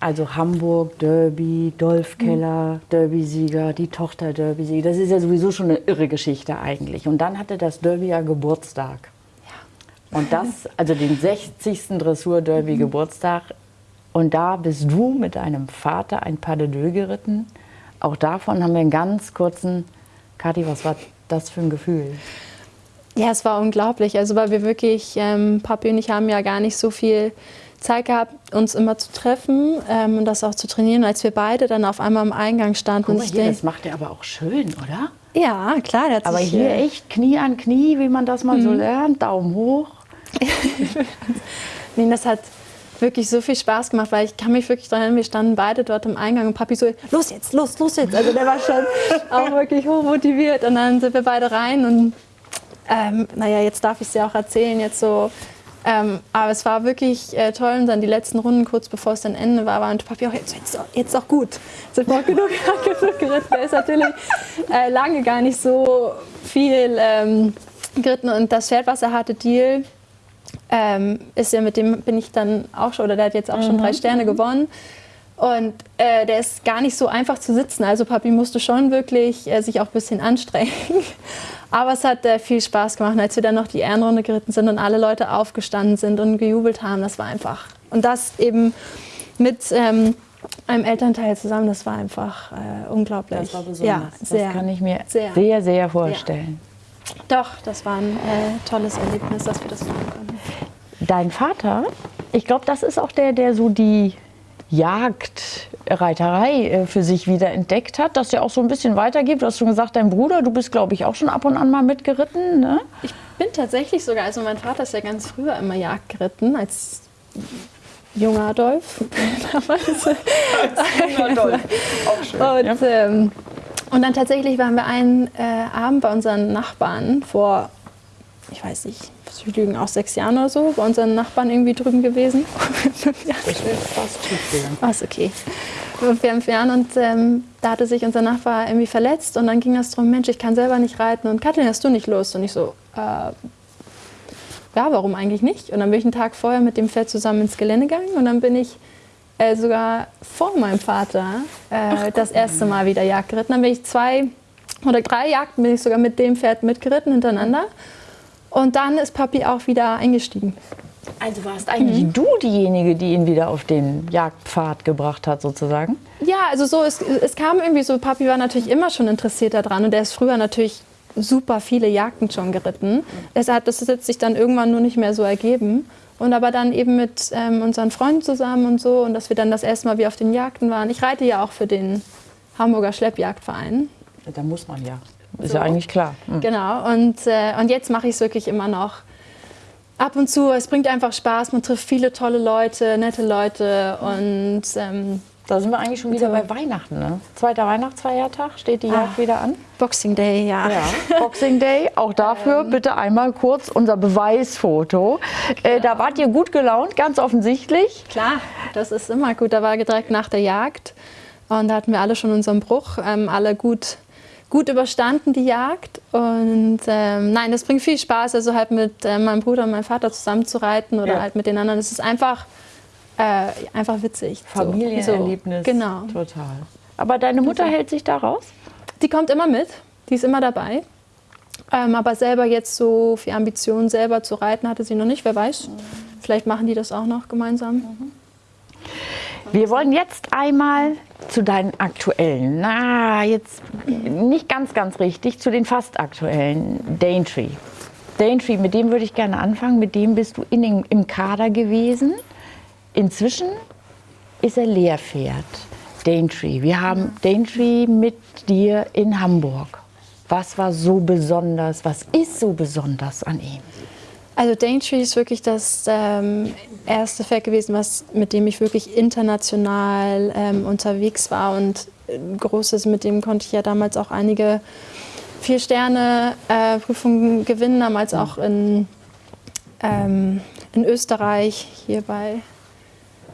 Also Hamburg, Derby, Dolph Mhm. Keller, Derby-Sieger, die Tochter Derby-Sieger. Das ist ja sowieso schon eine irre Geschichte eigentlich. Und dann hatte das Derby ja Geburtstag. Und das, also den 60. Dressur-Derby-Geburtstag. Und da bist du mit deinem Vater ein Pas de Deux geritten. Auch davon haben wir einen ganz kurzen. Kathi, was war das für ein Gefühl? Ja, es war unglaublich. Also weil wir wirklich, ähm, Papi und ich haben ja gar nicht so viel Zeit gehabt, uns immer zu treffen ähm, und das auch zu trainieren. Als wir beide dann auf einmal am Eingang standen. Guck und mal hier, das macht er aber auch schön, oder? ja, klar, der hat Aber sich, hier äh, echt Knie an Knie, wie man das mal Mhm. so lernt, Daumen hoch. Nee, das hat wirklich so viel Spaß gemacht, weil ich kann mich wirklich daran erinnern, wir standen beide dort im Eingang und Papi so, los jetzt, los, los jetzt. Also der war schon auch wirklich hochmotiviert und dann sind wir beide rein und ähm, naja, jetzt darf ich es ja auch erzählen, jetzt so. Ähm, aber es war wirklich äh, toll und dann die letzten Runden, kurz bevor es dann Ende war, war und Papi auch, jetzt, jetzt, jetzt auch gut. Jetzt auch genug, genug geritten. Der ist natürlich äh, lange gar nicht so viel ähm, geritten und das Pferd, was er hatte, Deal, ähm, ist ja mit dem bin ich dann auch schon, oder der hat jetzt auch schon drei Sterne gewonnen. Und äh, der ist gar nicht so einfach zu sitzen. Also Papi musste schon wirklich äh, sich auch ein bisschen anstrengen. Aber es hat äh, viel Spaß gemacht, als wir dann noch die Ehrenrunde geritten sind und alle Leute aufgestanden sind und gejubelt haben. Das war einfach. Und das eben mit ähm, einem Elternteil zusammen, das war einfach äh, unglaublich. Das war besonders. Ja, sehr, das kann ich mir sehr. sehr, sehr, vorstellen. Doch, das war ein äh, tolles Erlebnis, dass wir das machen konnten. Dein Vater, ich glaube, das ist auch der, der so die Jagdreiterei äh, für sich wieder entdeckt hat, dass er auch so ein bisschen weitergibt. Du hast schon gesagt, dein Bruder, du bist, glaube ich, auch schon ab und an mal mitgeritten. Ne? Ich bin tatsächlich sogar, also mein Vater ist ja ganz früher immer Jagd geritten, als junger Adolf. Damals. auch schön. Und, ähm, und dann tatsächlich waren wir einen äh, Abend bei unseren Nachbarn vor, ich weiß nicht, was ich lügen, auch sechs Jahren oder so, bei unseren Nachbarn irgendwie drüben gewesen. Das wäre fast schief gegangen. Was okay. Vor fünf Jahren und ähm, da hatte sich unser Nachbar irgendwie verletzt und dann ging es darum, Mensch, ich kann selber nicht reiten und Kathleen, hast du nicht Lust? Und ich so, äh, ja, warum eigentlich nicht? Und dann bin ich einen Tag vorher mit dem Pferd zusammen ins Gelände gegangen und dann bin ich äh, sogar vor meinem Vater äh, das erste Mal wieder Jagd geritten. Dann bin ich zwei oder drei Jagden bin ich sogar mit dem Pferd mitgeritten hintereinander. Und dann ist Papi auch wieder eingestiegen. Also warst eigentlich du diejenige, die ihn wieder auf den Jagdpfad gebracht hat, sozusagen? Ja, also so, es, es kam irgendwie so, Papi war natürlich immer schon interessiert daran und der ist früher natürlich super viele Jagden schon geritten. Es hat, das hat sich dann irgendwann nur nicht mehr so ergeben. Und aber dann eben mit ähm, unseren Freunden zusammen und so und dass wir dann das erste Mal wie auf den Jagden waren. Ich reite ja auch für den Hamburger Schleppjagdverein. Da muss man ja. Ist ja eigentlich klar. Mhm. Genau. Und, äh, und jetzt mache ich es wirklich immer noch. Ab und zu, es bringt einfach Spaß, man trifft viele tolle Leute, nette Leute und ähm, Da sind wir eigentlich schon wieder bei Weihnachten. Ne? Zweiter Weihnachtsfeiertag steht die Jagd wieder an. Boxing Day, ja. Ja, Boxing Day, auch dafür bitte einmal kurz unser Beweisfoto. Äh, da wart ihr gut gelaunt, ganz offensichtlich. Klar, das ist immer gut. Da war direkt nach der Jagd und da hatten wir alle schon unseren Bruch, ähm, alle gut, gut überstanden die Jagd. Und ähm, nein, das bringt viel Spaß, also halt mit äh, meinem Bruder und meinem Vater zusammen zu reiten oder Ja. halt mit den anderen. Es ist einfach, äh, einfach witzig. So. Familienerlebnis. So, genau. Total. Aber deine Mutter hält sich da raus? Die kommt immer mit, die ist immer dabei. Ähm, aber selber jetzt so viel Ambitionen, selber zu reiten, hatte sie noch nicht. Wer weiß, vielleicht machen die das auch noch gemeinsam. Wir wollen jetzt einmal zu deinen aktuellen, na, jetzt nicht ganz, ganz richtig, zu den fast aktuellen Daintree. Daintree, mit dem würde ich gerne anfangen. Mit dem bist du in im Kader gewesen. Inzwischen ist er Lehrpferd. Daintree. Wir haben Daintree mit dir in Hamburg. Was war so besonders? Was ist so besonders an ihm? Also Daintree ist wirklich das ähm, erste Pferd gewesen, was, mit dem ich wirklich international ähm, unterwegs war. Und äh, Großes, mit dem konnte ich ja damals auch einige Vier-Sterne-Prüfungen gewinnen, damals auch in, ähm, in Österreich, hier bei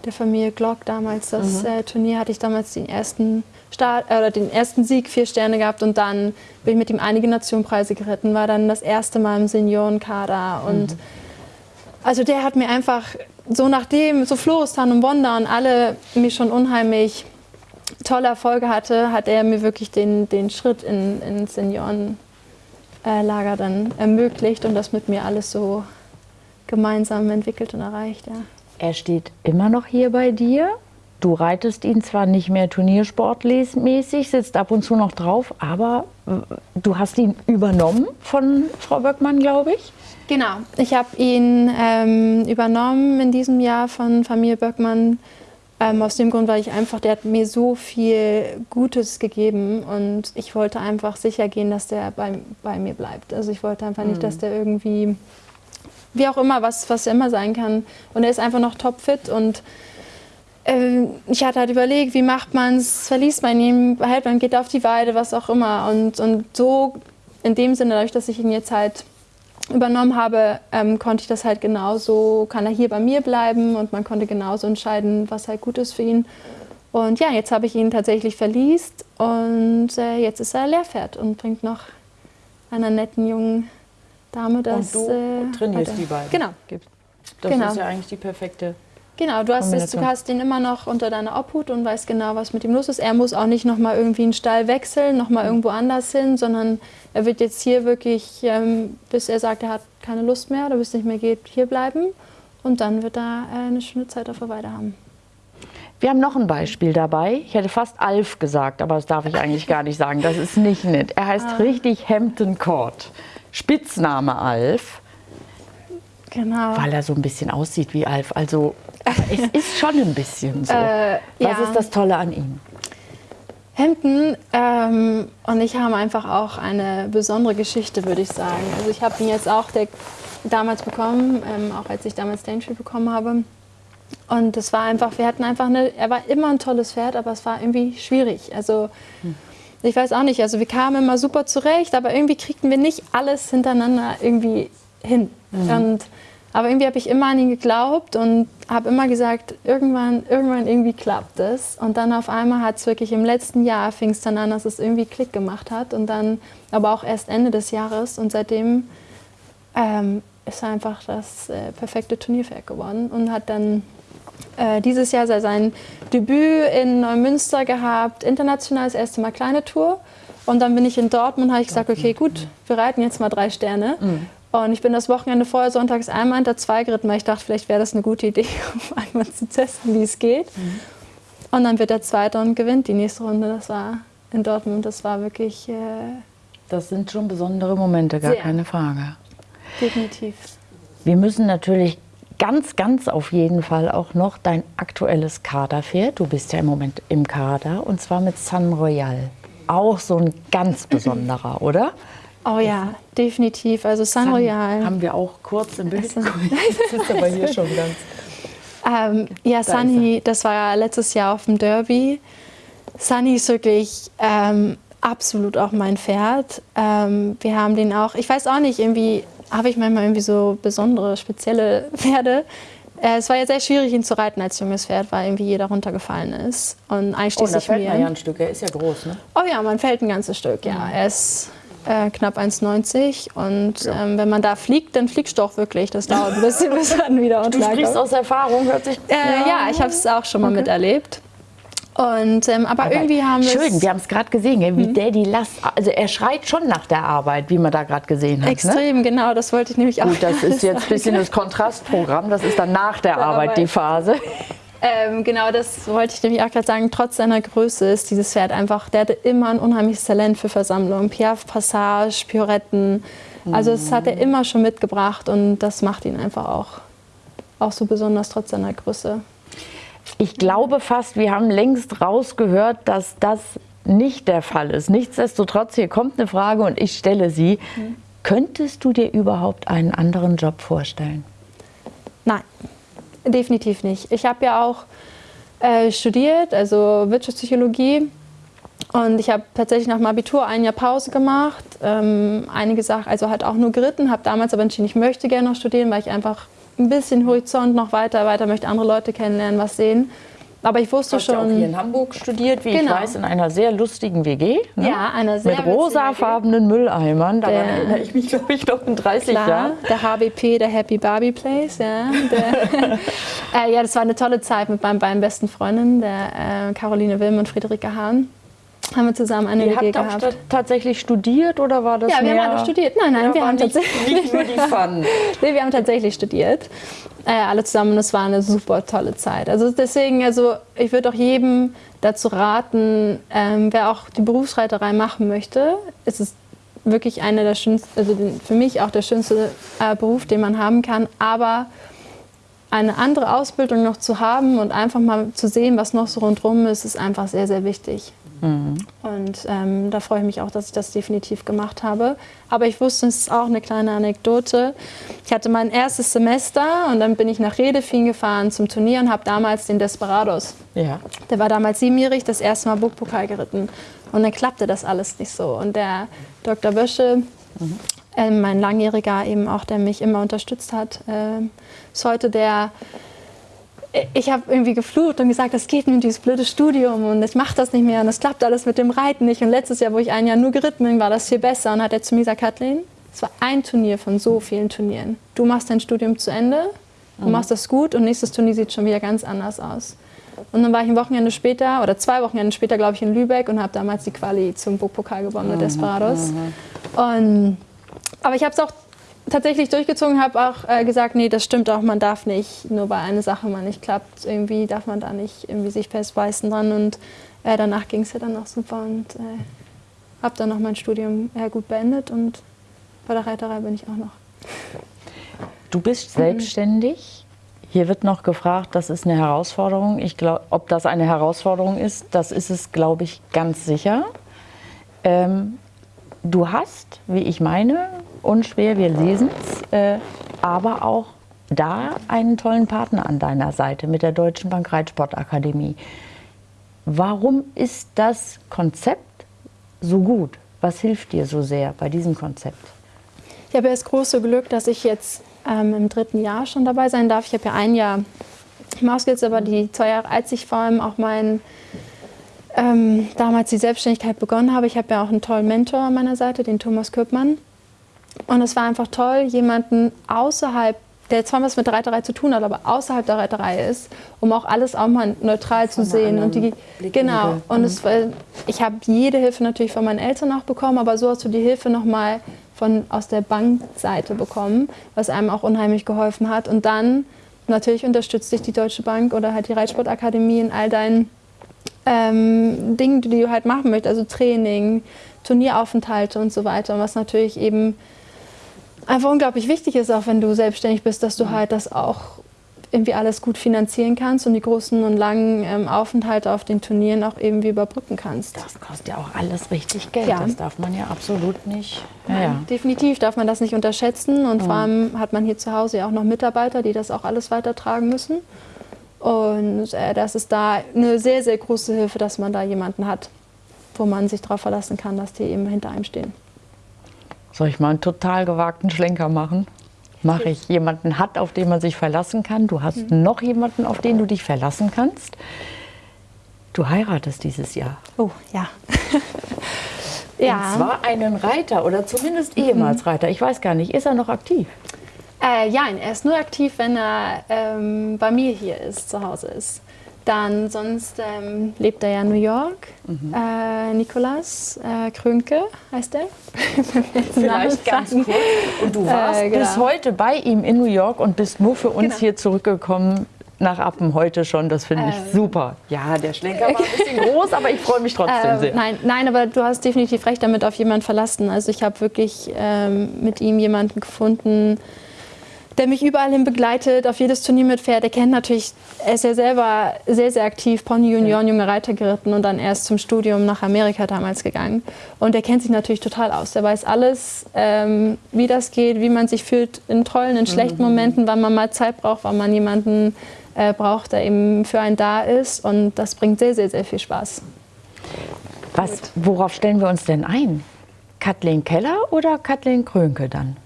der Familie Glock damals. Das äh, Turnier hatte ich damals den ersten, Start, äh, oder den ersten Sieg, vier Sterne gehabt und dann bin ich mit ihm einige Nationenpreise geritten, war dann das erste Mal im Seniorenkader und also der hat mir einfach so nachdem so Floristan und Wanda und alle mir schon unheimlich tolle Erfolge hatte, hat er mir wirklich den, den Schritt in, ins Seniorenlager dann ermöglicht und das mit mir alles so gemeinsam entwickelt und erreicht. Ja. Er steht immer noch hier bei dir. Du reitest ihn zwar nicht mehr turniersportmäßig, sitzt ab und zu noch drauf, aber äh, du hast ihn übernommen von Frau Böckmann, glaube ich. Genau, ich habe ihn ähm, übernommen in diesem Jahr von Familie Böckmann. Ähm, aus dem Grund, weil ich einfach, der hat mir so viel Gutes gegeben und ich wollte einfach sicher gehen, dass der bei, bei mir bleibt. Also ich wollte einfach nicht, dass der irgendwie, wie auch immer, was, was immer sein kann. Und er ist einfach noch topfit und äh, ich hatte halt überlegt, wie macht man es, verliest man ihn, behält man, geht er auf die Weide, was auch immer. Und, und so in dem Sinne, dadurch, dass ich ihn jetzt halt übernommen habe, ähm, konnte ich das halt genauso, kann er hier bei mir bleiben und man konnte genauso entscheiden, was halt gut ist für ihn. Und ja, jetzt habe ich ihn tatsächlich verliest und äh, jetzt ist er Lehrpferd und bringt noch einer netten jungen Dame das. und du äh, trainierst weiter. die beiden. Genau. Das Genau. ist ja eigentlich die perfekte Genau, du hast, es, du hast ihn immer noch unter deiner Obhut und weißt genau, was mit ihm los ist. Er muss auch nicht nochmal irgendwie einen Stall wechseln, nochmal irgendwo anders hin, sondern er wird jetzt hier wirklich, ähm, bis er sagt, er hat keine Lust mehr oder bis es nicht mehr geht, hier bleiben. Und dann wird er äh, eine schöne Zeit auf der Weide haben. Wir haben noch ein Beispiel dabei. Ich hätte fast Alf gesagt, aber das darf ich eigentlich gar nicht sagen. Das ist nicht nett. Er heißt richtig Hampton Court. Spitzname Alf, Genau. weil er so ein bisschen aussieht wie Alf. Also es ist schon ein bisschen so. Äh, Was ja. ist das Tolle an ihm? Hampton ähm, und ich haben einfach auch eine besondere Geschichte, würde ich sagen. Also ich habe ihn jetzt auch der, damals bekommen, ähm, auch als ich damals Daintree bekommen habe. Und es war einfach, wir hatten einfach eine, er war immer ein tolles Pferd, aber es war irgendwie schwierig. Also ich weiß auch nicht, also wir kamen immer super zurecht, aber irgendwie kriegten wir nicht alles hintereinander irgendwie hin. Und, aber irgendwie habe ich immer an ihn geglaubt und habe immer gesagt, irgendwann, irgendwann irgendwie klappt es. Und dann auf einmal hat es wirklich im letzten Jahr fing es dann an, dass es irgendwie Klick gemacht hat. Und dann aber auch erst Ende des Jahres. Und seitdem ähm, ist er einfach das äh, perfekte Turnierpferd geworden und hat dann äh, dieses Jahr sein Debüt in Neumünster gehabt, international das erste Mal kleine Tour. Und dann bin ich in Dortmund, habe ich gesagt, okay, gut, wir reiten jetzt mal drei Sterne. Und ich bin das Wochenende vorher sonntags einmal hinter zwei geritten, weil ich dachte, vielleicht wäre das eine gute Idee, um einmal zu testen, wie es geht. Und dann wird er Zweiter und gewinnt die nächste Runde. Das war in Dortmund, das war wirklich äh, Das sind schon besondere Momente, gar Sehr. keine Frage. definitiv. Wir müssen natürlich ganz, ganz auf jeden Fall auch noch dein aktuelles Kaderpferd. Du bist ja im Moment im Kader und zwar mit San Royal. Auch so ein ganz besonderer, oder? Oh ja, definitiv. Also San Royal. Haben wir auch kurz im Bild. Das ist aber hier schon ganz. Ähm, ja, ist Sunny, das war ja letztes Jahr auf dem Derby. Sunny ist wirklich ähm, absolut auch mein Pferd. Ähm, wir haben den auch, ich weiß auch nicht, irgendwie habe ich manchmal irgendwie so besondere, spezielle Pferde. Äh, es war ja sehr schwierig, ihn zu reiten als junges Pferd, weil irgendwie jeder runtergefallen ist. Und Oh, da einschließlich fällt man ja mir. ein Stück. Er ist ja groß, ne? Oh ja, man fällt ein ganzes Stück, ja. Er ist äh, knapp 1,90 und ähm, wenn man da fliegt, dann fliegst du auch wirklich. Das dauert ein bisschen, bis man wieder Du unten sprichst aus Erfahrung, hört sich. äh, ja. ich habe es auch schon mal miterlebt. Und, ähm, aber, Aber irgendwie haben wir Schön, wir haben es gerade gesehen, gell, Mhm. wie Daddy Last. Also er schreit schon nach der Arbeit, wie man da gerade gesehen hat. Ne? extrem, genau, das wollte ich nämlich auch. Gut, das ist jetzt ein bisschen das Kontrastprogramm. Das ist dann nach der Arbeit die Arbeit. Phase. Ähm, genau, das wollte ich nämlich auch gerade sagen. Trotz seiner Größe ist dieses Pferd einfach, der hatte immer ein unheimliches Talent für Versammlungen. Piaf, Passage, Pioretten. Also das hat er immer schon mitgebracht und das macht ihn einfach auch, auch so besonders trotz seiner Größe. Ich glaube fast, wir haben längst rausgehört, dass das nicht der Fall ist. Nichtsdestotrotz, hier kommt eine Frage und ich stelle sie. Könntest du dir überhaupt einen anderen Job vorstellen? Nein, definitiv nicht. Ich habe ja auch äh, studiert, also Wirtschaftspsychologie. Und ich habe tatsächlich nach dem Abitur ein Jahr Pause gemacht. Ähm, einige Sachen, also halt auch nur geritten, habe damals aber entschieden, ich möchte gerne noch studieren, weil ich einfach ein bisschen Horizont noch weiter, weiter möchte, andere Leute kennenlernen, was sehen. Aber ich wusste Du hast ja auch hier schon, in Hamburg studiert, wie ich Genau. weiß, in einer sehr lustigen WG. Ne? ja, einer sehr Mit rosafarbenen Mülleimern. Daran Der- erinnere ich mich, glaube ich, noch in 30 Klar, Jahren. der HBP, der Happy Barbie Place, ja. Der, äh, ja, das war eine tolle Zeit mit meinen beiden besten Freundinnen, der äh, Caroline Wilm und Friederike Hahn. Haben wir zusammen eine Ihr WG habt gehabt. tatsächlich studiert oder war das Ja, wir haben alle studiert. Nein, nein, Ja, wir haben nicht, tatsächlich. nicht nur die Fun. Nee, wir haben tatsächlich studiert. Äh, alle zusammen und es war eine super tolle Zeit. Also deswegen, also ich würde auch jedem dazu raten, ähm, wer auch die Berufsreiterei machen möchte, ist es wirklich einer der schönsten, also den, für mich auch der schönste äh, Beruf, den man haben kann. Aber eine andere Ausbildung noch zu haben und einfach mal zu sehen, was noch so rundherum ist, ist einfach sehr, sehr wichtig. Und ähm, da freue ich mich auch, dass ich das definitiv gemacht habe. Aber ich wusste, es ist auch eine kleine Anekdote. Ich hatte mein erstes Semester und dann bin ich nach Redefin gefahren zum Turnier und habe damals den Desperados. Ja. Der war damals siebenjährig, das erste Mal Burgpokal geritten. Und dann klappte das alles nicht so. Und der Dr. Bösche, äh, mein Langjähriger eben auch, der mich immer unterstützt hat, äh, ist heute der ich habe irgendwie geflucht und gesagt, das geht mir dieses blöde Studium und ich mache das nicht mehr und es klappt alles mit dem Reiten nicht. Und letztes Jahr, wo ich ein Jahr nur geritten bin, war das viel besser. Und hat er zu mir gesagt, Kathleen, es war ein Turnier von so vielen Turnieren. Du machst dein Studium zu Ende, und machst das gut und nächstes Turnier sieht schon wieder ganz anders aus. Und dann war ich ein Wochenende später oder zwei Wochenende später, glaube ich, in Lübeck und habe damals die Quali zum Burgpokal gewonnen mit Desperados. Und, aber ich habe es auch tatsächlich durchgezogen, habe auch äh, gesagt, nee, das stimmt auch, man darf nicht, nur weil eine Sache mal nicht klappt, irgendwie darf man da nicht irgendwie sich festbeißen dran. Und äh, danach ging es ja dann auch super und äh, habe dann noch mein Studium äh, gut beendet und bei der Reiterei bin ich auch noch. Du bist selbstständig. Hier wird noch gefragt, das ist eine Herausforderung. Ich glaube, ob das eine Herausforderung ist, das ist es, glaube ich, ganz sicher. Ähm, du hast, wie ich meine, unschwer, wir lesen es, äh, aber auch da einen tollen Partner an deiner Seite mit der Deutschen Bank Reitsportakademie. Warum ist das Konzept so gut? Was hilft dir so sehr bei diesem Konzept? Ich habe ja das große Glück, dass ich jetzt ähm, im dritten Jahr schon dabei sein darf. Ich habe ja ein Jahr Mauskills, aber die zwei Jahre, als ich vor allem auch mein, ähm, damals die Selbstständigkeit begonnen habe, ich habe ja auch einen tollen Mentor an meiner Seite, den Thomas Köppmann. Und es war einfach toll, jemanden außerhalb, der zwar was mit Reiterei zu tun hat, aber außerhalb der Reiterei ist, um auch alles auch mal neutral zu sehen. Und die, genau. Und es, ich habe jede Hilfe natürlich von meinen Eltern auch bekommen, aber so hast du die Hilfe nochmal von, aus der Bankseite bekommen, was einem auch unheimlich geholfen hat. Und dann natürlich unterstützt dich die Deutsche Bank oder halt die Reitsportakademie in all deinen ähm, Dingen, die du halt machen möchtest, also Training, Turnieraufenthalte und so weiter. Und was natürlich eben einfach unglaublich wichtig ist, auch wenn du selbstständig bist, dass du halt das auch irgendwie alles gut finanzieren kannst und die großen und langen ähm, Aufenthalte auf den Turnieren auch irgendwie überbrücken kannst. Das kostet ja auch alles richtig Geld. Ja. Das darf man ja absolut nicht. Ja, Nein, ja. Definitiv darf man das nicht unterschätzen und vor allem hat man hier zu Hause ja auch noch Mitarbeiter, die das auch alles weitertragen müssen. Und äh, das ist da eine sehr, sehr große Hilfe, dass man da jemanden hat, wo man sich darauf verlassen kann, dass die eben hinter einem stehen. Soll ich mal einen total gewagten Schlenker machen? Mache ich. Jemanden hat, auf den man sich verlassen kann. Du hast noch jemanden, auf den du dich verlassen kannst. Du heiratest dieses Jahr. Oh, ja. Und zwar einen Reiter oder zumindest ehemals Reiter. Ich weiß gar nicht, ist er noch aktiv? Äh, ja, er ist nur aktiv, wenn er ähm, bei mir hier ist, zu Hause ist. Dann sonst ähm, lebt er ja in New York. Äh, Nikolas äh, Krönke heißt er. Vielleicht ganz kurz. Und du warst Äh, genau. bis heute bei ihm in New York und bist nur für uns Genau. hier zurückgekommen nach Appen heute schon. Das finde ich Ähm. super. Ja, der Schlenker war ein bisschen groß, aber ich freue mich trotzdem Äh, sehr. nein, nein, aber du hast definitiv recht damit auf jemanden verlassen. Also ich habe wirklich ähm, mit ihm jemanden gefunden, der mich überall hin begleitet, auf jedes Turnier mitfährt. Er kennt natürlich, er ist ja selber sehr, sehr aktiv, Pony Junioren, junge Reiter geritten und dann erst zum Studium nach Amerika damals gegangen. Und er kennt sich natürlich total aus. Er weiß alles, ähm, wie das geht, wie man sich fühlt in tollen, in schlechten Momenten, wann man mal Zeit braucht, wann man jemanden äh, braucht, der eben für einen da ist. Und das bringt sehr, sehr, sehr viel Spaß. Was, worauf stellen wir uns denn ein? Kathleen Keller oder Kathleen Krönke dann?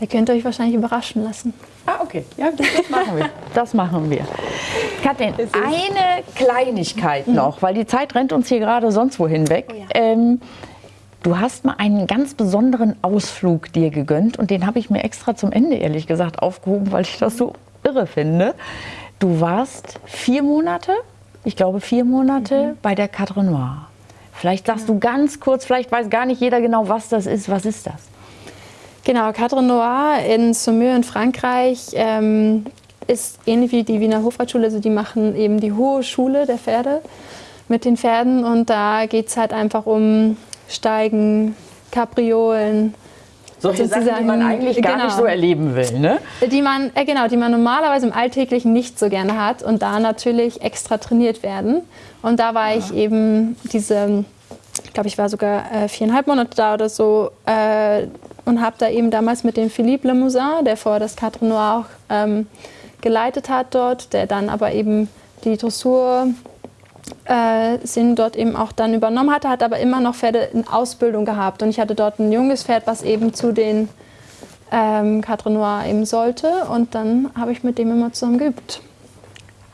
Da könnt ihr euch wahrscheinlich überraschen lassen. Ah, okay. Ja, das machen wir. Das machen wir. Kathleen, eine Kleinigkeit noch, weil die Zeit rennt uns hier gerade sonst wohin weg. Oh ja. ähm, du hast mal einen ganz besonderen Ausflug dir gegönnt und den habe ich mir extra zum Ende, ehrlich gesagt, aufgehoben, weil ich das so irre finde. Du warst vier Monate, ich glaube vier Monate bei der Cadre Noire. Vielleicht sagst du ganz kurz, vielleicht weiß gar nicht jeder genau, was das ist. Was ist das? Genau, Cadre Noir in Saumur in Frankreich ähm, ist ähnlich wie die Wiener Hofreitschule. Also die machen eben die hohe Schule der Pferde mit den Pferden und da geht es halt einfach um Steigen, Kapriolen, Solche Sachen, die man eigentlich gar genau. nicht so erleben will, ne? die man, äh, genau, die man normalerweise im Alltäglichen nicht so gerne hat und da natürlich extra trainiert werden. Und da war ich eben diese, ich glaube, ich war sogar äh, viereinhalb Monate da oder so äh, und habe da eben damals mit dem Philippe Lemousin, der vorher das Cadre Noir auch ähm, geleitet hat dort, der dann aber eben die Dressur äh, Sinn dort eben auch dann übernommen hatte, hat aber immer noch Pferde in Ausbildung gehabt. Und ich hatte dort ein junges Pferd, was eben zu den ähm, Cadre Noir eben sollte. Und dann habe ich mit dem immer zusammen geübt.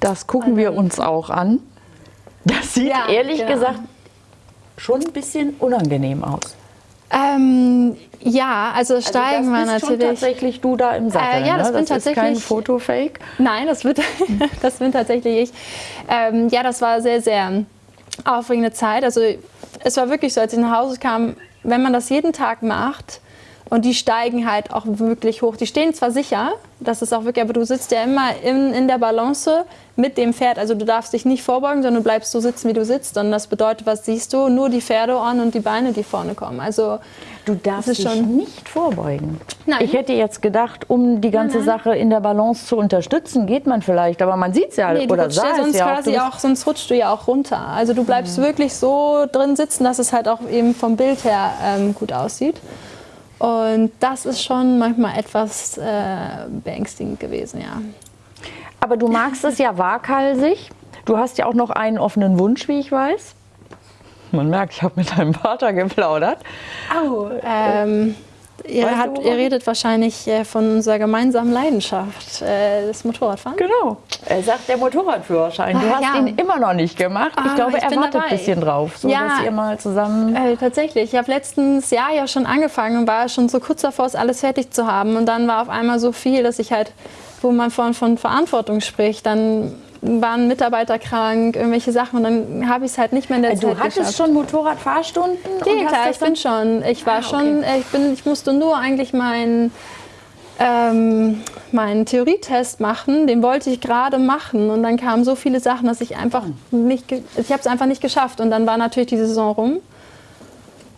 Das gucken wir uns auch an. Das sieht Ja, ehrlich genau. gesagt schon ein bisschen unangenehm aus. Ähm, ja, also steigen also war das bist natürlich. tatsächlich du da im Sattel. Äh, ja, das ne? bin das ist kein tatsächlich- Fotofake. Nein, das wird, das bin tatsächlich ich. Ähm, ja, das war sehr, sehr aufregende Zeit. Also es war wirklich so, als ich nach Hause kam, wenn man das jeden Tag macht und die steigen halt auch wirklich hoch. Die stehen zwar sicher, das ist auch wirklich, aber du sitzt ja immer in, in der Balance mit dem Pferd. Also du darfst dich nicht vorbeugen, sondern du bleibst so sitzen, wie du sitzt. Und das bedeutet, was siehst du? Nur die Pferdeohren und die Beine, die vorne kommen. Also Du darfst dich schon- nicht vorbeugen. Nein. Ich hätte jetzt gedacht, um die ganze nein. Sache in der Balance zu unterstützen, geht man vielleicht, aber man sieht es ja Nee, oder sah ja es sonst ja auch. quasi bist- auch, sonst rutscht du ja auch runter. Also du bleibst wirklich so drin sitzen, dass es halt auch eben vom Bild her ähm, gut aussieht. Und das ist schon manchmal etwas äh, beängstigend gewesen, ja. Aber du magst es ja waghalsig. Du hast ja auch noch einen offenen Wunsch, wie ich weiß. Man merkt, ich habe mit deinem Vater geplaudert. Au. Ähm, ihr, Weißt habt, ihr redet wahrscheinlich äh, von unserer gemeinsamen Leidenschaft, äh, das Motorradfahren. Genau. Er sagt der Motorradführerschein. Du Ah, hast ja. ihn immer noch nicht gemacht. Ich Ah, glaube, ich er wartet ein bisschen drauf, so Ja. dass ihr mal zusammen. Äh, tatsächlich. Ich habe letztens Jahr ja schon angefangen und war schon so kurz davor, es alles fertig zu haben. Und dann war auf einmal so viel, dass ich halt, wo man von, von Verantwortung spricht, dann waren Mitarbeiter krank, irgendwelche Sachen und dann habe ich es halt nicht mehr in der Du Zeit hattest geschafft. schon Motorradfahrstunden? Ja, hast klar, ich bin schon. Ich war Ah, schon, äh, ich, bin, ich musste nur eigentlich meinen ähm, meinen Theorietest machen. Den wollte ich gerade machen und dann kamen so viele Sachen, dass ich einfach nicht, ich habe es einfach nicht geschafft. Und dann war natürlich die Saison rum.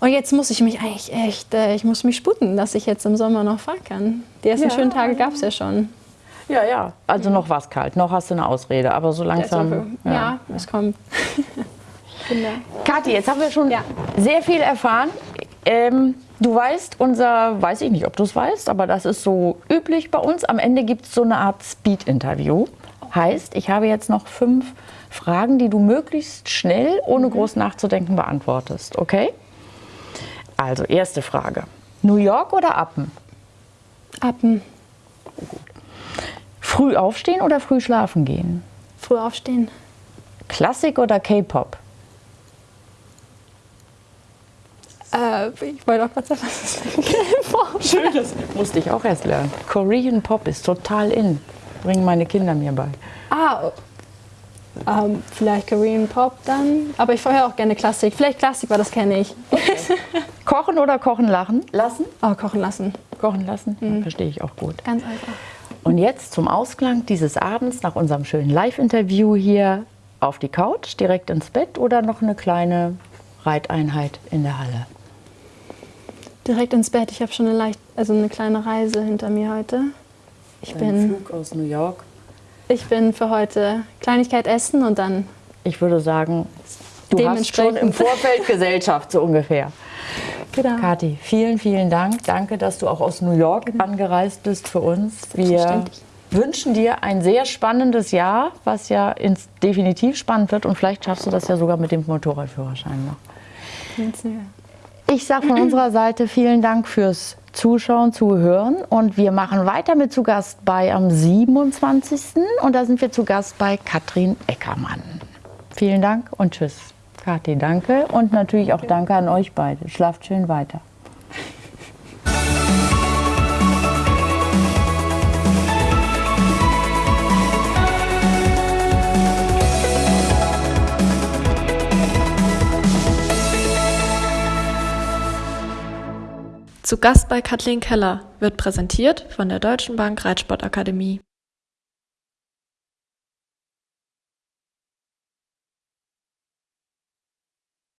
Und jetzt muss ich mich eigentlich echt, äh, ich muss mich sputen, dass ich jetzt im Sommer noch fahren kann. Die ersten Ja, schönen Tage gab es ja schon. Ja, ja. Also noch war es kalt, noch hast du eine Ausrede, aber so langsam. ja. ja, es kommt. Genau. Kathi, jetzt haben wir schon Ja. sehr viel erfahren. Ähm, du weißt, unser, weiß ich nicht, ob du es weißt, aber das ist so üblich bei uns. Am Ende gibt es so eine Art Speed-Interview. Heißt, ich habe jetzt noch fünf Fragen, die du möglichst schnell, ohne groß nachzudenken, beantwortest. Okay? Also, erste Frage. New York oder Appen? Ab dem Früh aufstehen oder früh schlafen gehen? früh aufstehen. Klassik oder K-Pop? Äh, ich wollte auch gerade sagen, was ist denn Schön, das musste ich auch erst lernen. Korean Pop ist total in. Bringen meine Kinder mir bei. Ah, ähm, vielleicht Korean Pop dann. Aber ich vorher auch gerne Klassik. Vielleicht Klassik, weil das kenne ich. Kochen oder kochen lachen? lassen? Oh, kochen lassen. Kochen lassen? Ja, verstehe ich auch gut. Ganz einfach. Und jetzt zum Ausklang dieses Abends nach unserem schönen Live-Interview hier auf die Couch, direkt ins Bett oder noch eine kleine Reiteinheit in der Halle? Direkt ins Bett. Ich habe schon eine leicht, also eine kleine Reise hinter mir heute. Ich bin, Flug aus New York. ich bin für heute Kleinigkeit essen und dann Ich würde sagen, du hast schon im Vorfeld Gesellschaft so ungefähr. Genau. Kathi, vielen, vielen Dank. Danke, dass du auch aus New York angereist bist für uns. Wir wünschen dir ein sehr spannendes Jahr, was ja ins, definitiv spannend wird. Und vielleicht schaffst du das ja sogar mit dem Motorradführerschein noch. Ich sage von unserer Seite vielen Dank fürs Zuschauen, Zuhören. Und wir machen weiter mit zu Gast bei am 27. Und da sind wir zu Gast bei Katrin Eckermann. Vielen Dank und tschüss. Kathi, danke. Und natürlich auch danke an euch beide. Schlaft schön weiter. Zu Gast bei Kathleen Keller wird präsentiert von der Deutschen Bank Reitsportakademie.